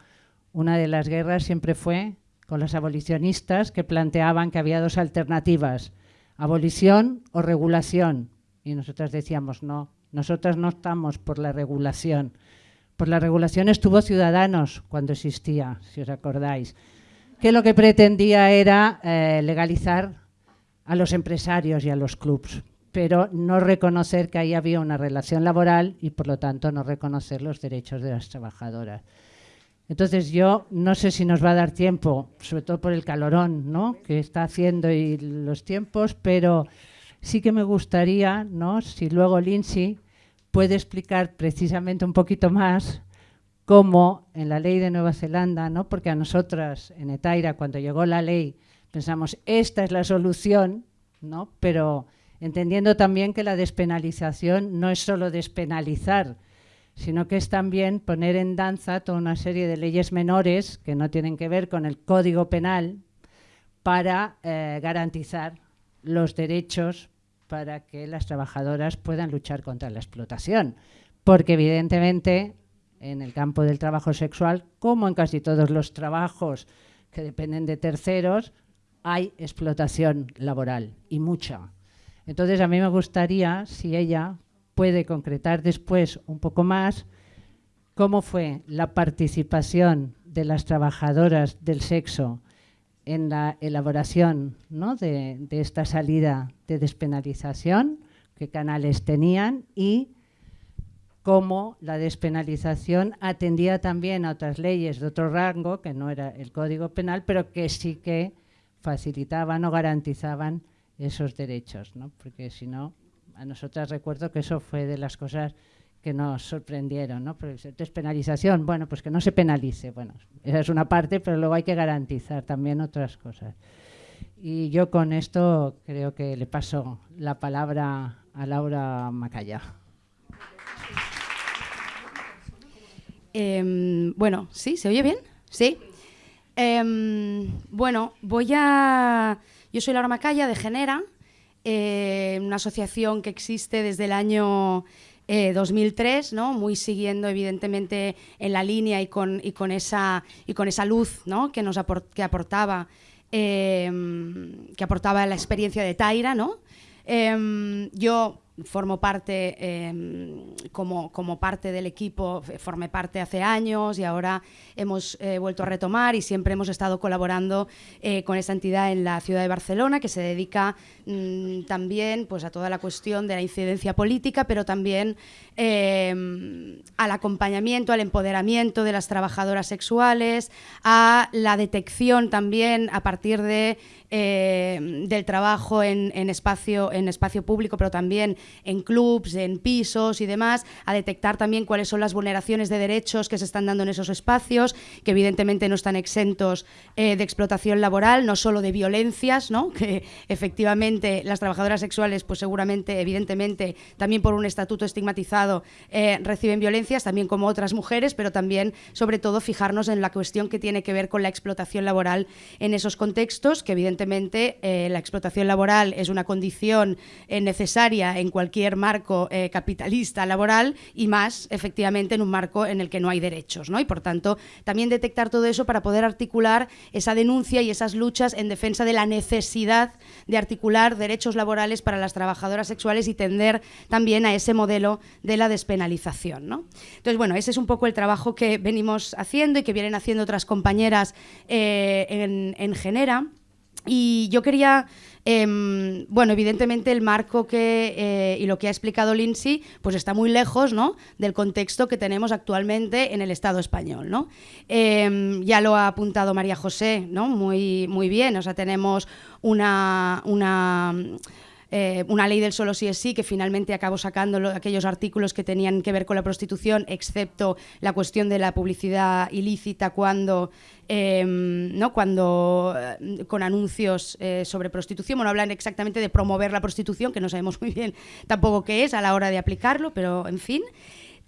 S5: una de las guerras siempre fue con los abolicionistas que planteaban que había dos alternativas, abolición o regulación. Y nosotras decíamos, no, nosotras no estamos por la regulación. Por la regulación estuvo Ciudadanos cuando existía, si os acordáis, que lo que pretendía era eh, legalizar a los empresarios y a los clubs, pero no reconocer que ahí había una relación laboral y por lo tanto no reconocer los derechos de las trabajadoras. Entonces yo no sé si nos va a dar tiempo, sobre todo por el calorón ¿no? que está haciendo y los tiempos, pero sí que me gustaría, ¿no? si luego Lindsay puede explicar precisamente un poquito más cómo en la ley de Nueva Zelanda, ¿no? porque a nosotras en Etaira cuando llegó la ley pensamos esta es la solución, ¿no? pero entendiendo también que la despenalización no es solo despenalizar, sino que es también poner en danza toda una serie de leyes menores que no tienen que ver con el Código Penal para eh, garantizar los derechos para que las trabajadoras puedan luchar contra la explotación. Porque evidentemente en el campo del trabajo sexual, como en casi todos los trabajos que dependen de terceros, hay explotación laboral y mucha. Entonces a mí me gustaría, si ella puede concretar después un poco más cómo fue la participación de las trabajadoras del sexo en la elaboración de, esta salida de despenalización, qué canales tenían y cómo la despenalización atendía también a otras leyes de otro rango, que no era el Código Penal, pero que sí que facilitaban o garantizaban esos derechos, ¿no? porque si no a nosotras recuerdo que eso fue de las cosas que nos sorprendieron, ¿no? despenalización, bueno, pues que no se penalice, bueno, esa es una parte, pero luego hay que garantizar también otras cosas. Y yo con esto creo que le paso la palabra a Laura Macaya.
S6: Em, bueno, ¿sí? ¿Se oye bien? Sí. Em, bueno, voy a... Yo soy Laura Macaya de Genera, eh, una asociación que existe desde el año 2003, eh, ¿no? muy siguiendo evidentemente en la línea y con, y con, esa, y con esa luz ¿no? que nos que aportaba, eh, que aportaba la experiencia de Taira. ¿no? yo formo parte em, como, como, parte del equipo, formé parte hace años y ahora hemos eh, vuelto a retomar y siempre hemos estado colaborando eh, con esta entidad en la ciudad de Barcelona que se dedica mm, también pues, a toda la cuestión de la incidencia política, pero también em, al acompañamiento, al empoderamiento de las trabajadoras sexuales, a la detección también a partir de eh, del trabajo en, espacio, en espacio público, pero también en clubs, en pisos y demás, a detectar también cuáles son las vulneraciones de derechos que se están dando en esos espacios, que evidentemente no están exentos eh, de explotación laboral, no solo de violencias, ¿no? [laughs] que efectivamente las trabajadoras sexuales, pues seguramente, evidentemente, también por un estatuto estigmatizado, eh, reciben violencias, también como otras mujeres, pero también, sobre todo, fijarnos en la cuestión que tiene que ver con la explotación laboral en esos contextos, que evidentemente evidentemente eh, la explotación laboral es una condición eh, necesaria en cualquier marco eh, capitalista laboral y más efectivamente en un marco en el que no hay derechos. ¿no? Y por tanto, también detectar todo eso para poder articular esa denuncia y esas luchas en defensa de la necesidad de articular derechos laborales para las trabajadoras sexuales y tender también a ese modelo de la despenalización. ¿no? Entonces, bueno, ese es un poco el trabajo que venimos haciendo y que vienen haciendo otras compañeras en, en Genera. Y yo quería, em, bueno, evidentemente el marco que, eh, y lo que ha explicado Lindsay, pues está muy lejos ¿no? del contexto que tenemos actualmente en el Estado español. ¿no? Em, ya lo ha apuntado María José, ¿no? muy, muy bien, o sea, tenemos una... una eh, una ley del solo sí es sí, que finalmente acabó sacando aquellos artículos que tenían que ver con la prostitución, excepto la cuestión de la publicidad ilícita cuando, em, ¿no? cuando eh, con anuncios eh, sobre prostitución. Bueno, hablan exactamente de promover la prostitución, que no sabemos muy bien tampoco qué es a la hora de aplicarlo, pero en fin.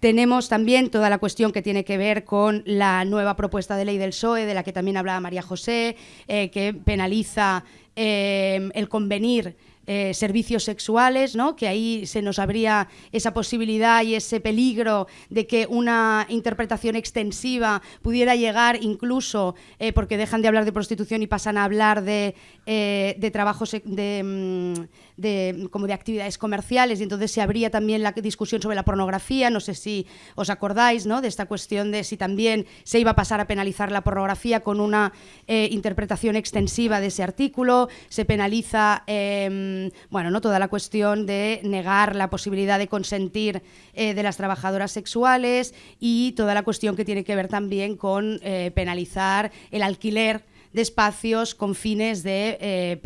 S6: Tenemos también toda la cuestión que tiene que ver con la nueva propuesta de ley del PSOE, de la que también hablaba María José, que penaliza el convenir eh, servicios sexuales, ¿no? que ahí se nos abría esa posibilidad y ese peligro de que una interpretación extensiva pudiera llegar incluso, eh, porque dejan de hablar de prostitución y pasan a hablar de, eh, de trabajos de, mm, de, como de actividades comerciales y entonces se abría también la discusión sobre la pornografía, no sé si os acordáis ¿no? de esta cuestión de si también se iba a pasar a penalizar la pornografía con una eh, interpretación extensiva de ese artículo, se penaliza em, bueno, ¿no? toda la cuestión de negar la posibilidad de consentir eh, de las trabajadoras sexuales y toda la cuestión que tiene que ver también con eh, penalizar el alquiler de espacios con fines de eh,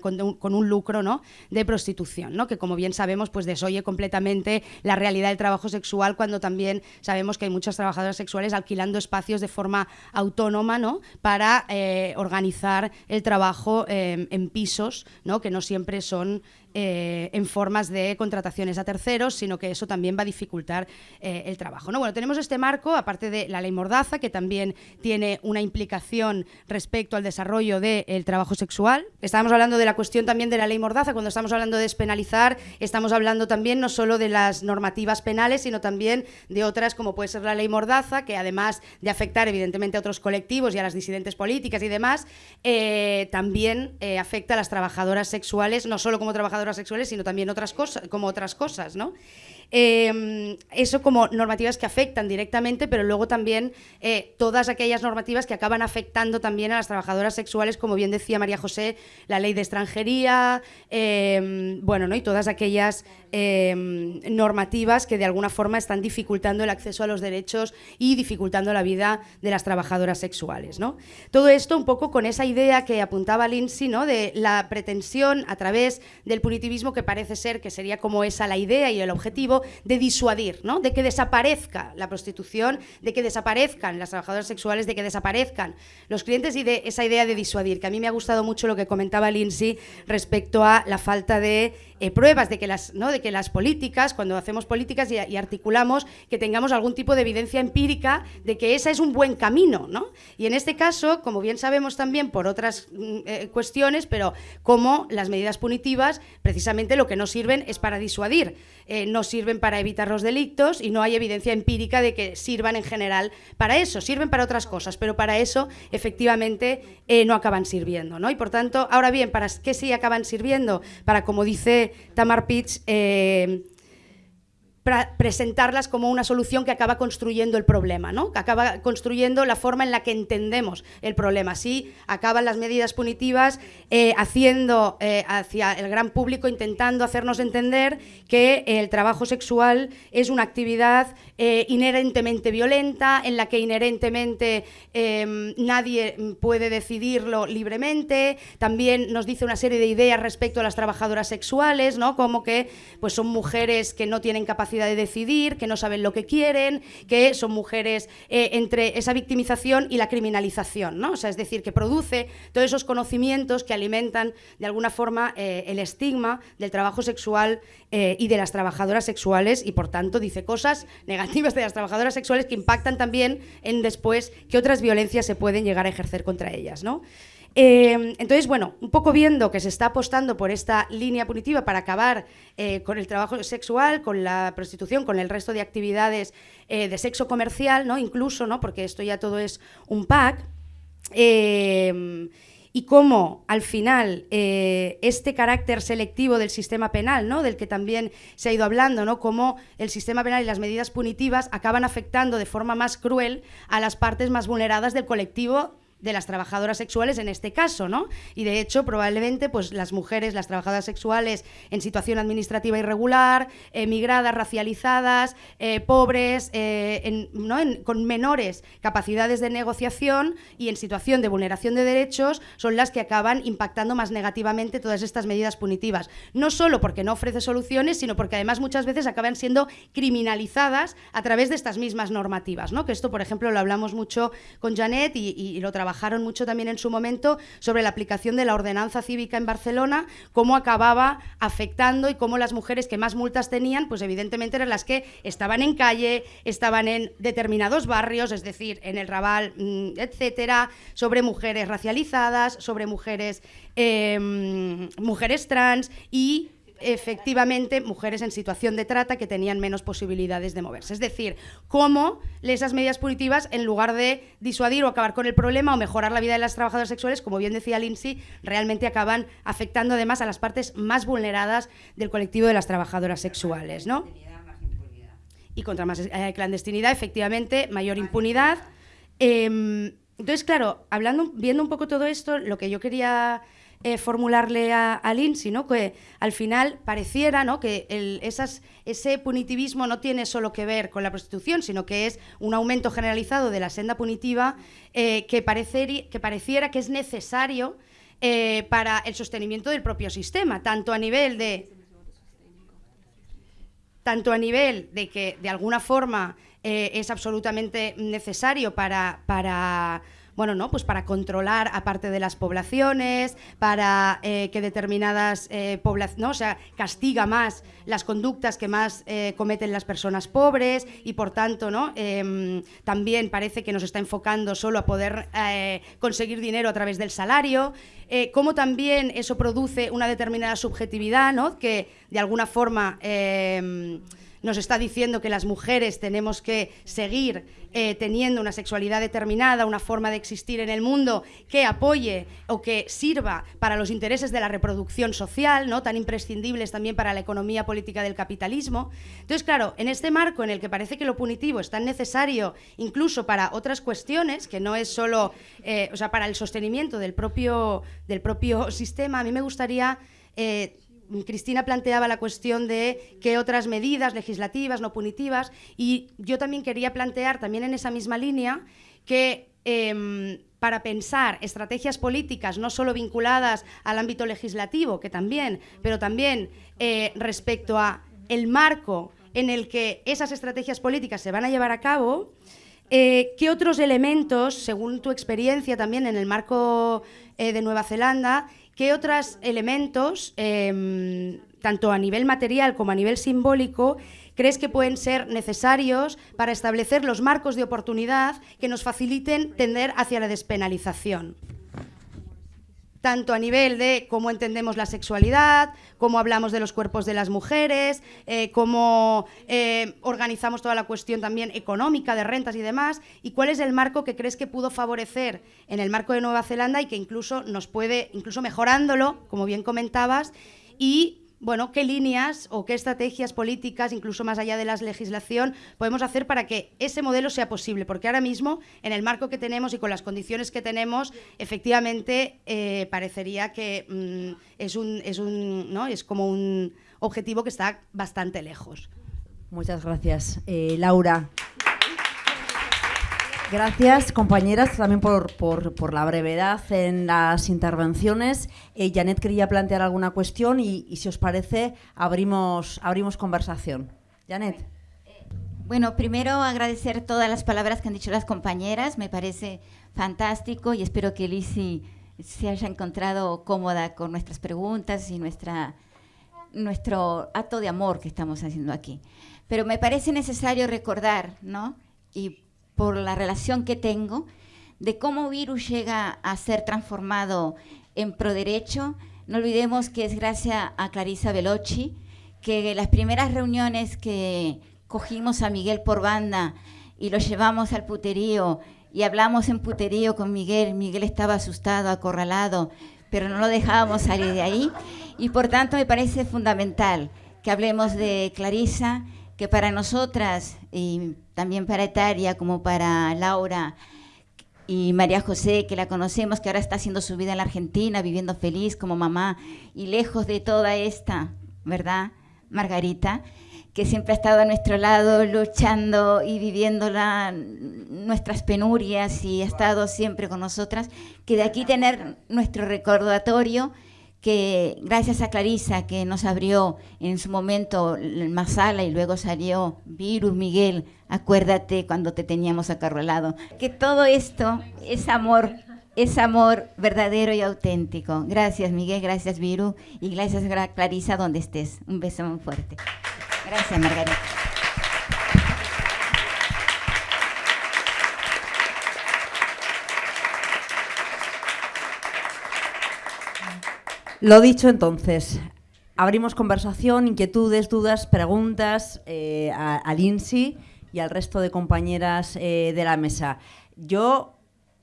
S6: con, un, lucro ¿no? de prostitución, ¿no? que como bien sabemos pues desoye completamente la realidad del trabajo sexual cuando también sabemos que hay muchas trabajadoras sexuales alquilando espacios de forma autónoma ¿no? para eh, organizar el trabajo eh, en pisos, ¿no? que no siempre son eh, en formas de contrataciones a terceros, sino que eso también va a dificultar eh, el trabajo. ¿no? Bueno, tenemos este marco, aparte de la ley Mordaza, que también tiene una implicación respecto al desarrollo del trabajo sexual. Estábamos hablando de la cuestión también de la ley Mordaza, cuando estamos hablando de despenalizar, estamos hablando también no solo de las normativas penales, sino también de otras como puede ser la ley Mordaza, que además de afectar evidentemente a otros colectivos y a las disidentes políticas y demás, eh, también afecta a las trabajadoras sexuales, no solo como trabajadoras sexuales, sino también otras cosas, como otras cosas, ¿no? Em, eso como normativas que afectan directamente, pero luego también eh, todas aquellas normativas que acaban afectando también a las trabajadoras sexuales, como bien decía María José, la ley de extranjería, em, bueno, ¿no? y todas aquellas em, normativas que de alguna forma están dificultando el acceso a los derechos y dificultando la vida de las trabajadoras sexuales. ¿no? Todo esto un poco con esa idea que apuntaba Lindsay, ¿no? de la pretensión a través del punitivismo que parece ser que sería como esa la idea y el objetivo, de disuadir, ¿no? de que desaparezca la prostitución, de que desaparezcan las trabajadoras sexuales, de que desaparezcan los clientes y de esa idea de disuadir, que a mí me ha gustado mucho lo que comentaba Lindsay respecto a la falta de eh, pruebas de que, las, ¿no? de que las políticas, cuando hacemos políticas y, articulamos, que tengamos algún tipo de evidencia empírica de que ese es un buen camino. ¿no? Y en este caso, como bien sabemos también por otras mm, eh, cuestiones, pero como las medidas punitivas precisamente lo que no sirven es para disuadir, eh, no sirven para evitar los delitos y no hay evidencia empírica de que sirvan en general para eso, sirven para otras cosas, pero para eso efectivamente no acaban sirviendo. ¿no? Y por tanto, ahora bien, ¿para qué sí acaban sirviendo? Para, como dice Tamar Pitts, eh, presentarlas como una solución que acaba construyendo el problema, ¿no? que acaba construyendo la forma en la que entendemos el problema. Así acaban las medidas punitivas eh, haciendo eh, hacia el gran público, intentando hacernos entender que el trabajo sexual es una actividad eh, inherentemente violenta, en la que inherentemente em, nadie puede decidirlo libremente. También nos dice una serie de ideas respecto a las trabajadoras sexuales, ¿no? como que pues, son mujeres que no tienen capacidad de decidir, que no saben lo que quieren, que son mujeres eh, entre esa victimización y la criminalización, ¿no? O sea, es decir, que produce todos esos conocimientos que alimentan de alguna forma eh, el estigma del trabajo sexual eh, y de las trabajadoras sexuales y por tanto dice cosas negativas de las trabajadoras sexuales que impactan también en después qué otras violencias se pueden llegar a ejercer contra ellas, ¿no? Em, entonces, bueno, un poco viendo que se está apostando por esta línea punitiva para acabar eh, con el trabajo sexual, con la prostitución, con el resto de actividades eh, de sexo comercial, ¿no? Incluso, ¿no? Porque esto ya todo es un pack. Em, y cómo al final eh, este carácter selectivo del sistema penal, ¿no? del que también se ha ido hablando, ¿no? cómo el sistema penal y las medidas punitivas acaban afectando de forma más cruel a las partes más vulneradas del colectivo de las trabajadoras sexuales en este caso, ¿no? Y de hecho, probablemente, pues las mujeres, las trabajadoras sexuales en situación administrativa irregular, emigradas, racializadas, eh, pobres, eh, ¿no? con menores capacidades de negociación y en situación de vulneración de derechos, son las que acaban impactando más negativamente todas estas medidas punitivas. No solo porque no ofrece soluciones, sino porque además muchas veces acaban siendo criminalizadas a través de estas mismas normativas, ¿no? Que esto, por ejemplo, lo hablamos mucho con Janet y, y lo trabajamos trabajaron mucho también en su momento sobre la aplicación de la ordenanza cívica en Barcelona, cómo acababa afectando y cómo las mujeres que más multas tenían, pues evidentemente eran las que estaban en calle, estaban en determinados barrios, es decir, en el Raval, mm, etcétera, sobre mujeres racializadas, sobre mujeres, em, mujeres trans y efectivamente mujeres en situación de trata que tenían menos posibilidades de moverse. Es decir, cómo esas medidas punitivas, en lugar de disuadir o acabar con el problema o mejorar la vida de las trabajadoras sexuales, como bien decía Lindsay, realmente acaban afectando además a las partes más vulneradas del colectivo de las trabajadoras sexuales. ¿no? Y contra más eh, clandestinidad, efectivamente, mayor impunidad. Em, entonces, claro, hablando, viendo un poco todo esto, lo que yo quería eh, formularle a, a, Lindsay, ¿no? que al final pareciera ¿no? que ese punitivismo no tiene solo que ver con la prostitución, sino que es un aumento generalizado de la senda punitiva eh, que, parecer, que pareciera que es necesario eh, para el sostenimiento del propio sistema, tanto a nivel de tanto a nivel de que de alguna forma es absolutamente necesario para, para bueno, ¿no? Pues para controlar aparte de las poblaciones, para eh, que determinadas eh, poblaciones, ¿no? O sea, castiga más las conductas que más eh, cometen las personas pobres y por tanto, ¿no? Em, también parece que nos está enfocando solo a poder conseguir dinero a través del salario. cómo también eso produce una determinada subjetividad, ¿no? Que de alguna forma em, nos está diciendo que las mujeres tenemos que seguir eh, teniendo una sexualidad determinada, una forma de existir en el mundo que apoye o que sirva para los intereses de la reproducción social, ¿no? tan imprescindibles también para la economía política del capitalismo. Entonces, claro, en este marco en el que parece que lo punitivo es tan necesario incluso para otras cuestiones, que no es solo, eh, o sea, para el sostenimiento del propio, del propio [laughs] sistema, a mí me gustaría... Eh, Cristina planteaba la cuestión de qué otras medidas legislativas, no punitivas, y yo también quería plantear, también en esa misma línea, que em, para pensar estrategias políticas no solo vinculadas al ámbito legislativo, que también, pero también eh, respecto a el marco en el que esas estrategias políticas se van a llevar a cabo, eh, ¿qué otros elementos, según tu experiencia también en el marco eh, de Nueva Zelanda, ¿Qué otros elementos, em, tanto a nivel material como a nivel simbólico, crees que pueden ser necesarios para establecer los marcos de oportunidad que nos faciliten tender hacia la despenalización? Tanto a nivel de cómo entendemos la sexualidad, cómo hablamos de los cuerpos de las mujeres, eh, cómo eh, organizamos toda la cuestión también económica de rentas y demás, y cuál es el marco que crees que pudo favorecer en el marco de Nueva Zelanda y que incluso nos puede, incluso mejorándolo, como bien comentabas, y bueno, qué líneas o qué estrategias políticas, incluso más allá de la legislación, podemos hacer para que ese modelo sea posible. Porque ahora mismo, en el marco que tenemos y con las condiciones que tenemos, efectivamente eh, parecería que mm, es, un, es, un, ¿no? es como un objetivo que está bastante lejos.
S1: Muchas gracias. Eh, Laura. Gracias, compañeras, también por, la brevedad en las intervenciones. Eh, Janet quería plantear alguna cuestión y, si os parece, abrimos, abrimos conversación. Janet.
S3: Bueno, primero agradecer todas las palabras que han dicho las compañeras. Me parece fantástico y espero que Lisi se haya encontrado cómoda con nuestras preguntas y nuestra, nuestro acto de amor que estamos haciendo aquí. Pero me parece necesario recordar, ¿no? Y por la relación que tengo, de cómo virus llega a ser transformado en proderecho. No olvidemos que es gracias a Clarisa Veloci que las primeras reuniones que cogimos a Miguel por banda y lo llevamos al puterío y hablamos en puterío con Miguel, Miguel estaba asustado, acorralado, pero no lo dejábamos salir de ahí. Y por tanto me parece fundamental que hablemos de Clarisa, que para nosotras y también para Etaria como para Laura y María José, que la conocemos, que ahora está haciendo su vida en la Argentina, viviendo feliz como mamá y lejos de toda esta, ¿verdad? Margarita, que siempre ha estado a nuestro lado luchando y viviendo nuestras penurias y ha estado siempre con nosotras, que de aquí tener nuestro recordatorio que gracias a Clarisa que nos abrió en su momento el Masala y luego salió Virus Miguel, acuérdate cuando te teníamos acarrolado, que todo esto es amor es amor verdadero y auténtico. Gracias Miguel, gracias Viru y gracias Clarisa donde estés. Un beso muy fuerte. Gracias Margarita.
S1: Lo dicho entonces, abrimos conversación, inquietudes, dudas, preguntas eh, a, Lindsay y al resto de compañeras eh, de la mesa. Yo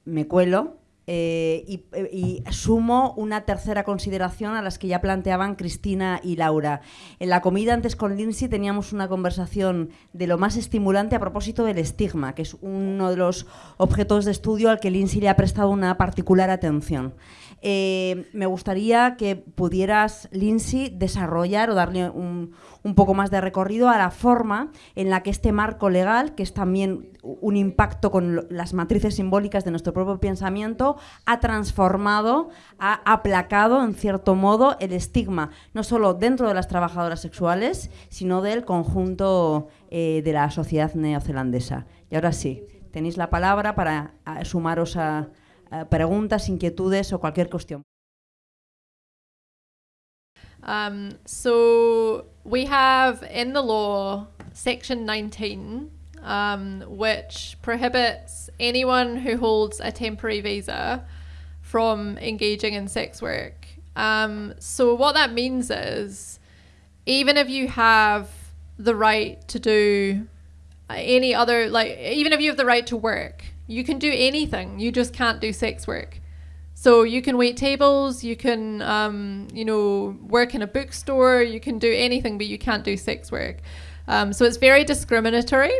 S1: me cuelo eh, y, y sumo una tercera consideración a las que ya planteaban Cristina y Laura. En la comida antes con Lindsay teníamos una conversación de lo más estimulante a propósito del estigma, que es uno de los objetos de estudio al que Lindsay le ha prestado una particular atención. Eh, me gustaría que pudieras, Lindsay, desarrollar o darle un, poco más de recorrido a la forma en la que este marco legal, que es también un impacto con las matrices simbólicas de nuestro propio pensamiento, ha transformado, ha aplacado, en cierto modo, el estigma, no solo dentro de las trabajadoras sexuales, sino del conjunto eh, de la sociedad neozelandesa. Y ahora sí, tenéis la palabra para sumaros a, a preguntas, inquietudes o cualquier cuestión.
S2: Um, so we have in the law section 19, um, which prohibits anyone who holds a temporary visa from engaging in sex work. Um, so what that means is, even if you have the right to do any other, like even if you have the right to work, you can do anything. You just can't do sex work. So you can wait tables, you can, um, you know, work in a bookstore, you can do anything, but you can't do sex work. Um, so it's very discriminatory.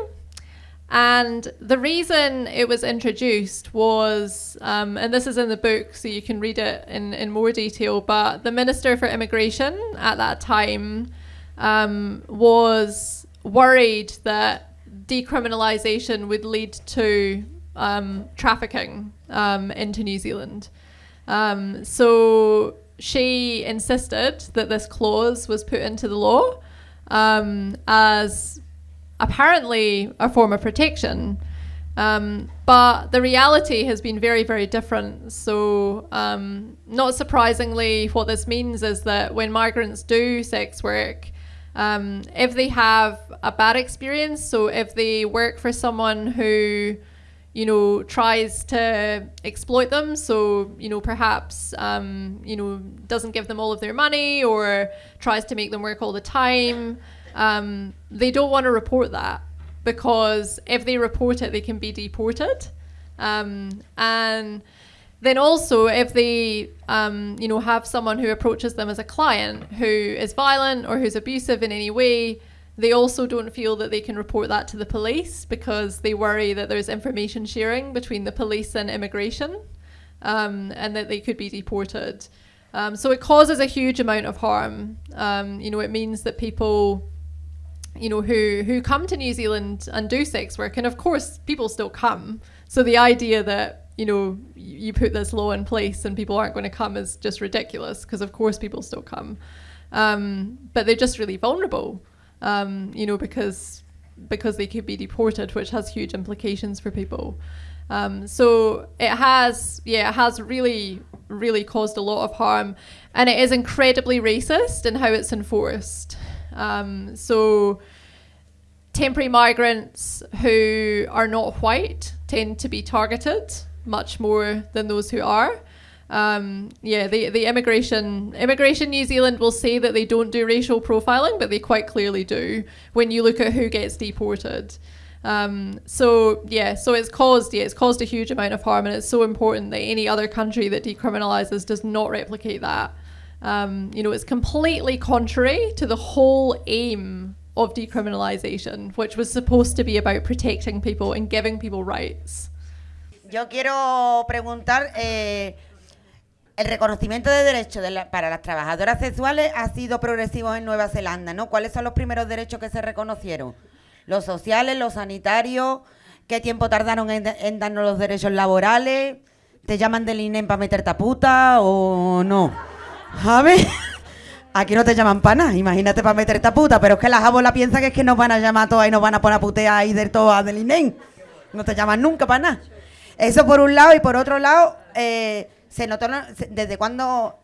S2: And the reason it was introduced was, um, and this is in the book, so you can read it in, in more detail, but the Minister for Immigration at that time um, was worried that decriminalisation would lead to um, trafficking um, into New Zealand. Um, so she insisted that this clause was put into the law um, as apparently a form of protection. Um, but the reality has been very, very different. So, um, not surprisingly, what this means is that when migrants do sex work, um, if they have a bad experience, so if they work for someone who, you know, tries to exploit them, so, you know, perhaps, um, you know, doesn't give them all of their money or tries to make them work all the time, um, they don't want to report that because if they report it, they can be deported. Um, and then also, if they, um, you know, have someone who approaches them as a client who is violent or who's abusive in any way, they also don't feel that they can report that to the police because they worry that there's information sharing between the police and immigration, um, and that they could be deported. Um, so it causes a huge amount of harm. Um, you know, it means that people you know who who come to New Zealand and do sex work and of course people still come so the idea that you know you put this law in place and people aren't going to come is just ridiculous because of course people still come um, but they're just really vulnerable um, you know because because they could be deported which has huge implications for people um, so it has yeah it has really really caused a lot of harm and it is incredibly racist in how it's enforced um, so temporary migrants who are not white tend to be targeted much more than those who are. Um, yeah, the, the immigration immigration New Zealand will say that they don't do racial profiling, but they quite clearly do when you look at who gets deported. Um, so yeah, so it's caused yeah, it's caused a huge amount of harm, and it's so important that any other country that decriminalises does not replicate that. Um, you know, it's completely contrary to the whole aim of decriminalisation, which was supposed to be about protecting people and giving people rights.
S4: Yo quiero preguntar, eh, el reconocimiento de derechos de para las trabajadoras sexuales ha sido progresivo en Nueva Zelanda, ¿no? ¿Cuáles son los primeros derechos que se reconocieron? Los sociales, los sanitarios, ¿qué tiempo tardaron en, en darnos los derechos laborales? ¿Te llaman del INEM para meterte a puta o no? A [laughs] aquí no te llaman para nada, imagínate para meterte a puta, pero es que las abuelas piensan que es que nos van a llamar todas y nos van a poner a putear ahí del todo del INEM. No te llaman nunca para nada. Eso por un lado y por otro lado, eh, se notó, ¿desde cuándo,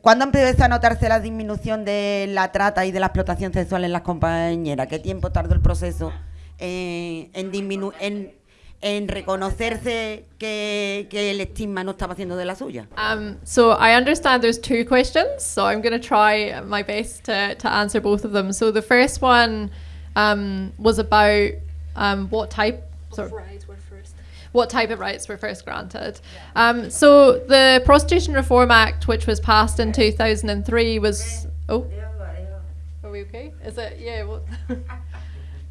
S4: cuándo empezó a notarse la disminución de la trata y de la explotación sexual en las compañeras? ¿Qué tiempo tardó el proceso eh, en, disminu- en, en reconocerse que, que el estigma no estaba haciendo de la suya?
S2: Um, so I understand there's two questions, so I'm going to try my best to, to answer both of them. So the first one um, was about um, what type sorry, what type of rights were first granted. Um, so the Prostitution Reform Act, which was passed in 2003, was oh, are we okay? Is it yeah? What? [laughs]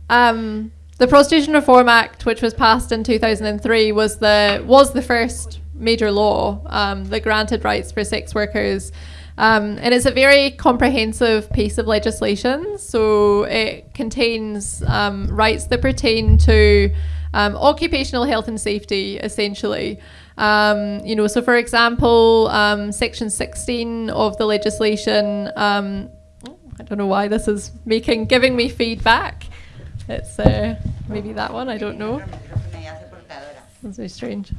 S2: Um, the Prostitution Reform Act, which was passed in 2003, was the was the first major law um, that granted rights for sex workers. Um, and it's a very comprehensive piece of legislation. So it contains um, rights that pertain to um, occupational health and safety, essentially. Um, you know, so for example, um, Section 16 of the legislation. Um, I don't know why this is making giving me feedback. It's uh, maybe that one. I don't know. That's very strange.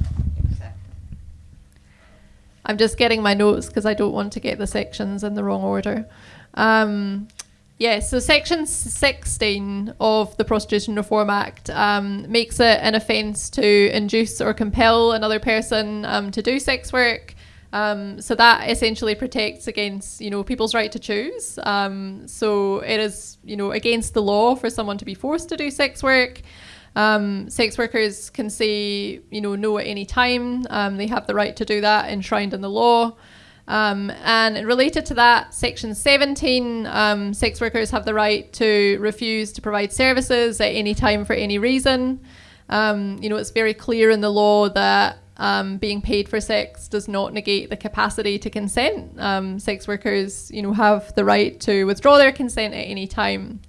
S2: I'm just getting my notes because I don't want to get the sections in the wrong order. Um, yeah, so Section 16 of the Prostitution Reform Act um, makes it an offence to induce or compel another person um, to do sex work. Um, so that essentially protects against, you know, people's right to choose. Um, so it is, you know, against the law for someone to be forced to do sex work. Um, sex workers can say, you know, no at any time. Um, they have the right to do that enshrined in the law. Um, and related to that, Section 17, um, sex workers have the right to refuse to provide services at any time for any reason. Um, you know, it's very clear in the law that um, being paid for sex does not negate the capacity to consent. Um, sex workers, you know, have the right to withdraw their consent at any time.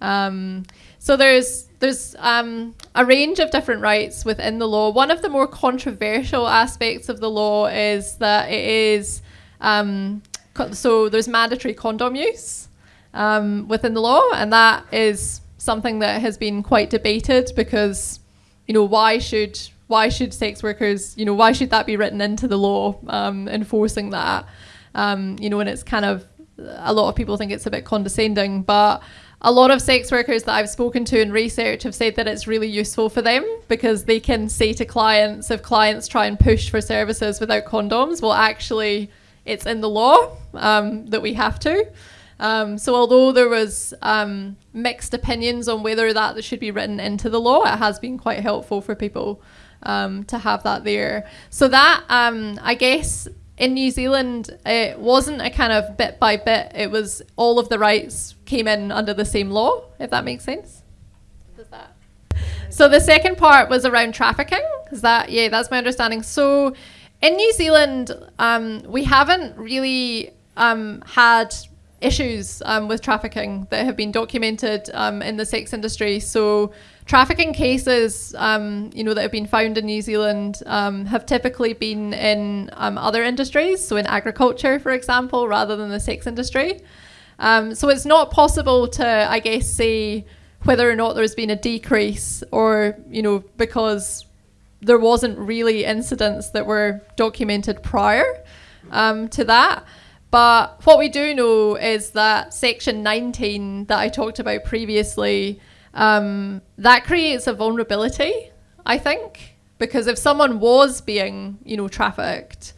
S2: Um, so there's there's um, a range of different rights within the law. One of the more controversial aspects of the law is that it is um, so there's mandatory condom use um, within the law, and that is something that has been quite debated because you know why should why should sex workers you know why should that be written into the law um, enforcing that? Um, you know and it's kind of a lot of people think it's a bit condescending but a lot of sex workers that I've spoken to in research have said that it's really useful for them because they can say to clients if clients try and push for services without condoms well actually it's in the law um, that we have to um, so although there was um, mixed opinions on whether that should be written into the law, it has been quite helpful for people um, to have that there. So that um, I guess in New Zealand it wasn't a kind of bit by bit. It was all of the rights came in under the same law. If that makes sense. Does that? So the second part was around trafficking. Is that yeah? That's my understanding. So in New Zealand, um, we haven't really um, had issues um, with trafficking that have been documented um, in the sex industry. So trafficking cases, um, you know, that have been found in New Zealand um, have typically been in other industries, so in agriculture, for example, rather than the sex industry. So it's not possible to, I guess, say whether or not there's been a decrease or, you know, because there wasn't really incidents that were documented prior um, to that. But what we do know is that Section 19 that I talked about previously, um, that creates a vulnerability, I think, because if someone was being, you know, trafficked,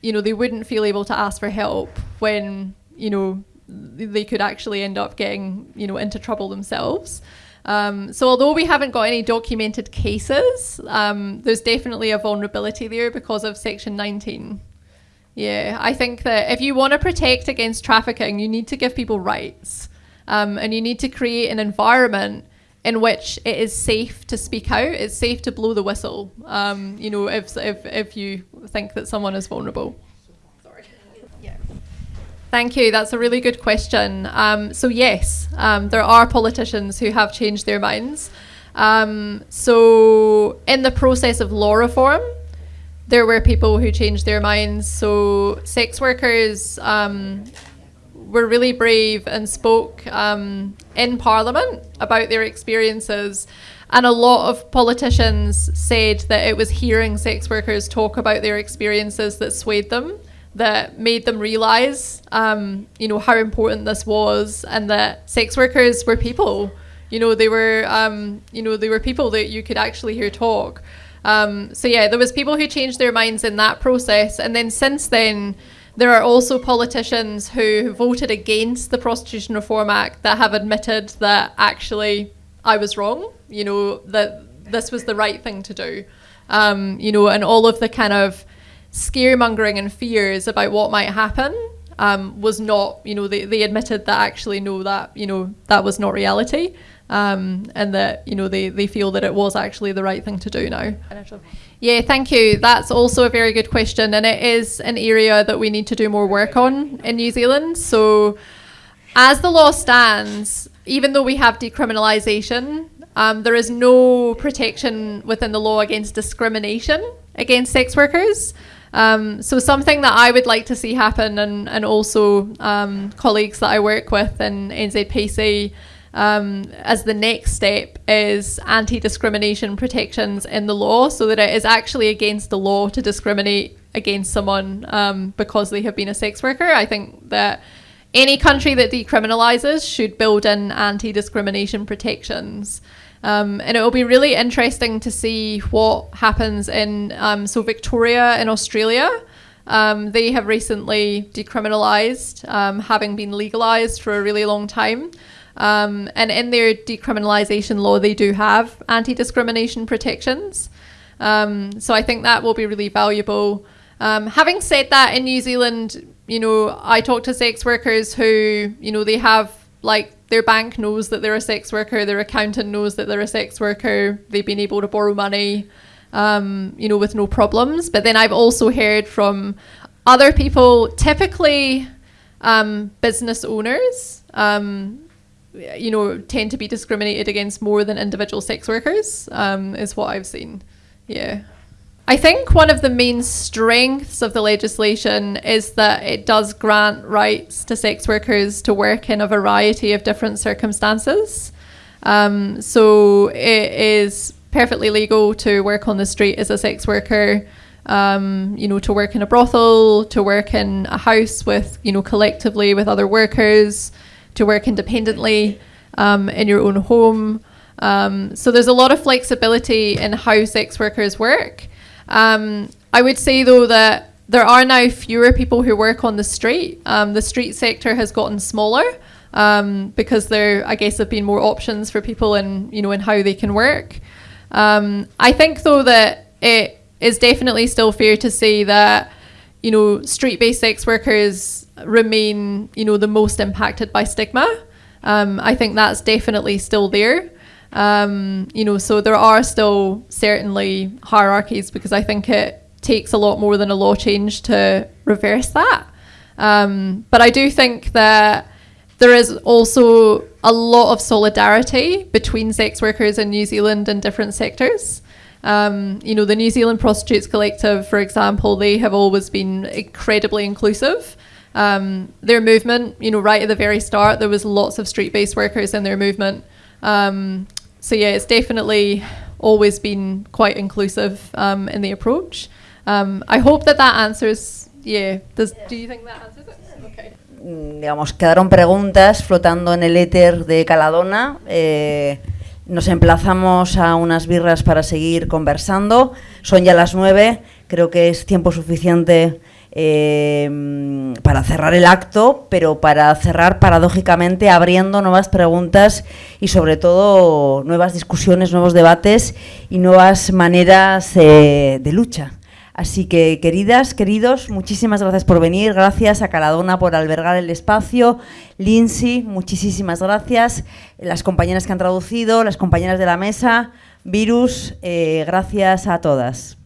S2: you know, they wouldn't feel able to ask for help when, you know, they could actually end up getting, you know, into trouble themselves. Um, so although we haven't got any documented cases, um, there's definitely a vulnerability there because of Section 19. Yeah, I think that if you want to protect against trafficking, you need to give people rights. Um, and you need to create an environment in which it is safe to speak out, it's safe to blow the whistle, um, you know, if, if, if you think that someone is vulnerable. Thank you. That's a really good question. Um, so, yes, um, there are politicians who have changed their minds. Um, so, in the process of law reform, there were people who changed their minds. So sex workers um, were really brave and spoke um, in Parliament about their experiences. And a lot of politicians said that it was hearing sex workers talk about their experiences that swayed them, that made them realize, um, you know, how important this was, and that sex workers were people. You know, they were, um, you know, they were people that you could actually hear talk. Um, so yeah, there was people who changed their minds in that process, and then since then, there are also politicians who voted against the Prostitution Reform Act that have admitted that actually I was wrong. You know that this was the right thing to do. Um, you know, and all of the kind of scaremongering and fears about what might happen um, was not. You know, they, they admitted that actually no, that you know that was not reality um, and that you know they, they feel that it was actually the right thing to do now. Yeah, thank you. That's also a very good question, and it is an area that we need to do more work on in New Zealand. So, as the law stands, even though we have decriminalisation, um, there is no protection within the law against discrimination against sex workers. Um, so something that I would like to see happen, and and also um, colleagues that I work with in NZPC um, as the next step is anti-discrimination protections in the law so that it is actually against the law to discriminate against someone um, because they have been a sex worker. I think that any country that decriminalizes should build in anti-discrimination protections. Um, and it will be really interesting to see what happens in um, so Victoria in Australia. Um, they have recently decriminalized, um, having been legalized for a really long time. Um, and in their decriminalisation law, they do have anti discrimination protections. Um, so I think that will be really valuable. Having said that, in New Zealand, you know, I talk to sex workers who, you know, they have like their bank knows that they're a sex worker, their accountant knows that they're a sex worker, they've been able to borrow money, um, you know, with no problems. But then I've also heard from other people, typically um, business owners, um, you know, tend to be discriminated against more than individual sex workers, um, is what I've seen. Yeah. I think one of the main strengths of the legislation is that it does grant rights to sex workers to work in a variety of different circumstances. Um, so it is perfectly legal to work on the street as a sex worker. Um, you know, to work in a brothel, to work in a house with, you know, collectively with other workers, to work independently um, in your own home. Um, so there's a lot of flexibility in how sex workers work. Um, I would say though that there are now fewer people who work on the street. Um, the street sector has gotten smaller um, because there, I guess, have been more options for people in you know in how they can work. Um, I think though that it is definitely still fair to say that you know street-based sex workers remain, you know, the most impacted by stigma. Um, I think that's definitely still there. Um, you know, so there are still certainly hierarchies because I think it takes a lot more than a law change to reverse that. Um, but I do think that there is also a lot of solidarity between sex workers in New Zealand in different sectors. Um, you know, the New Zealand Prostitutes Collective, for example, they have always been incredibly inclusive. Um, their movement, you know, right at the very start, there was lots of street-based workers in their movement. Um, so yeah, it's definitely always been quite inclusive um, in the approach. Um, I hope that that answers. Yeah. Does, do you think that answers it? Okay.
S1: Mm, digamos, quedaron preguntas flotando en el éter de Caladona. Eh, nos emplazamos a unas birras para seguir conversando. Son ya las nueve. Creo que es tiempo suficiente eh, para cerrar el acto, pero para cerrar paradójicamente abriendo nuevas preguntas y sobre todo nuevas discusiones, nuevos debates y nuevas maneras eh, de lucha. Así que, queridas, queridos, muchísimas gracias por venir, gracias a Caladona por albergar el espacio, Lindsay, muchísimas gracias, las compañeras que han traducido, las compañeras de la mesa, Virus, eh, gracias a todas.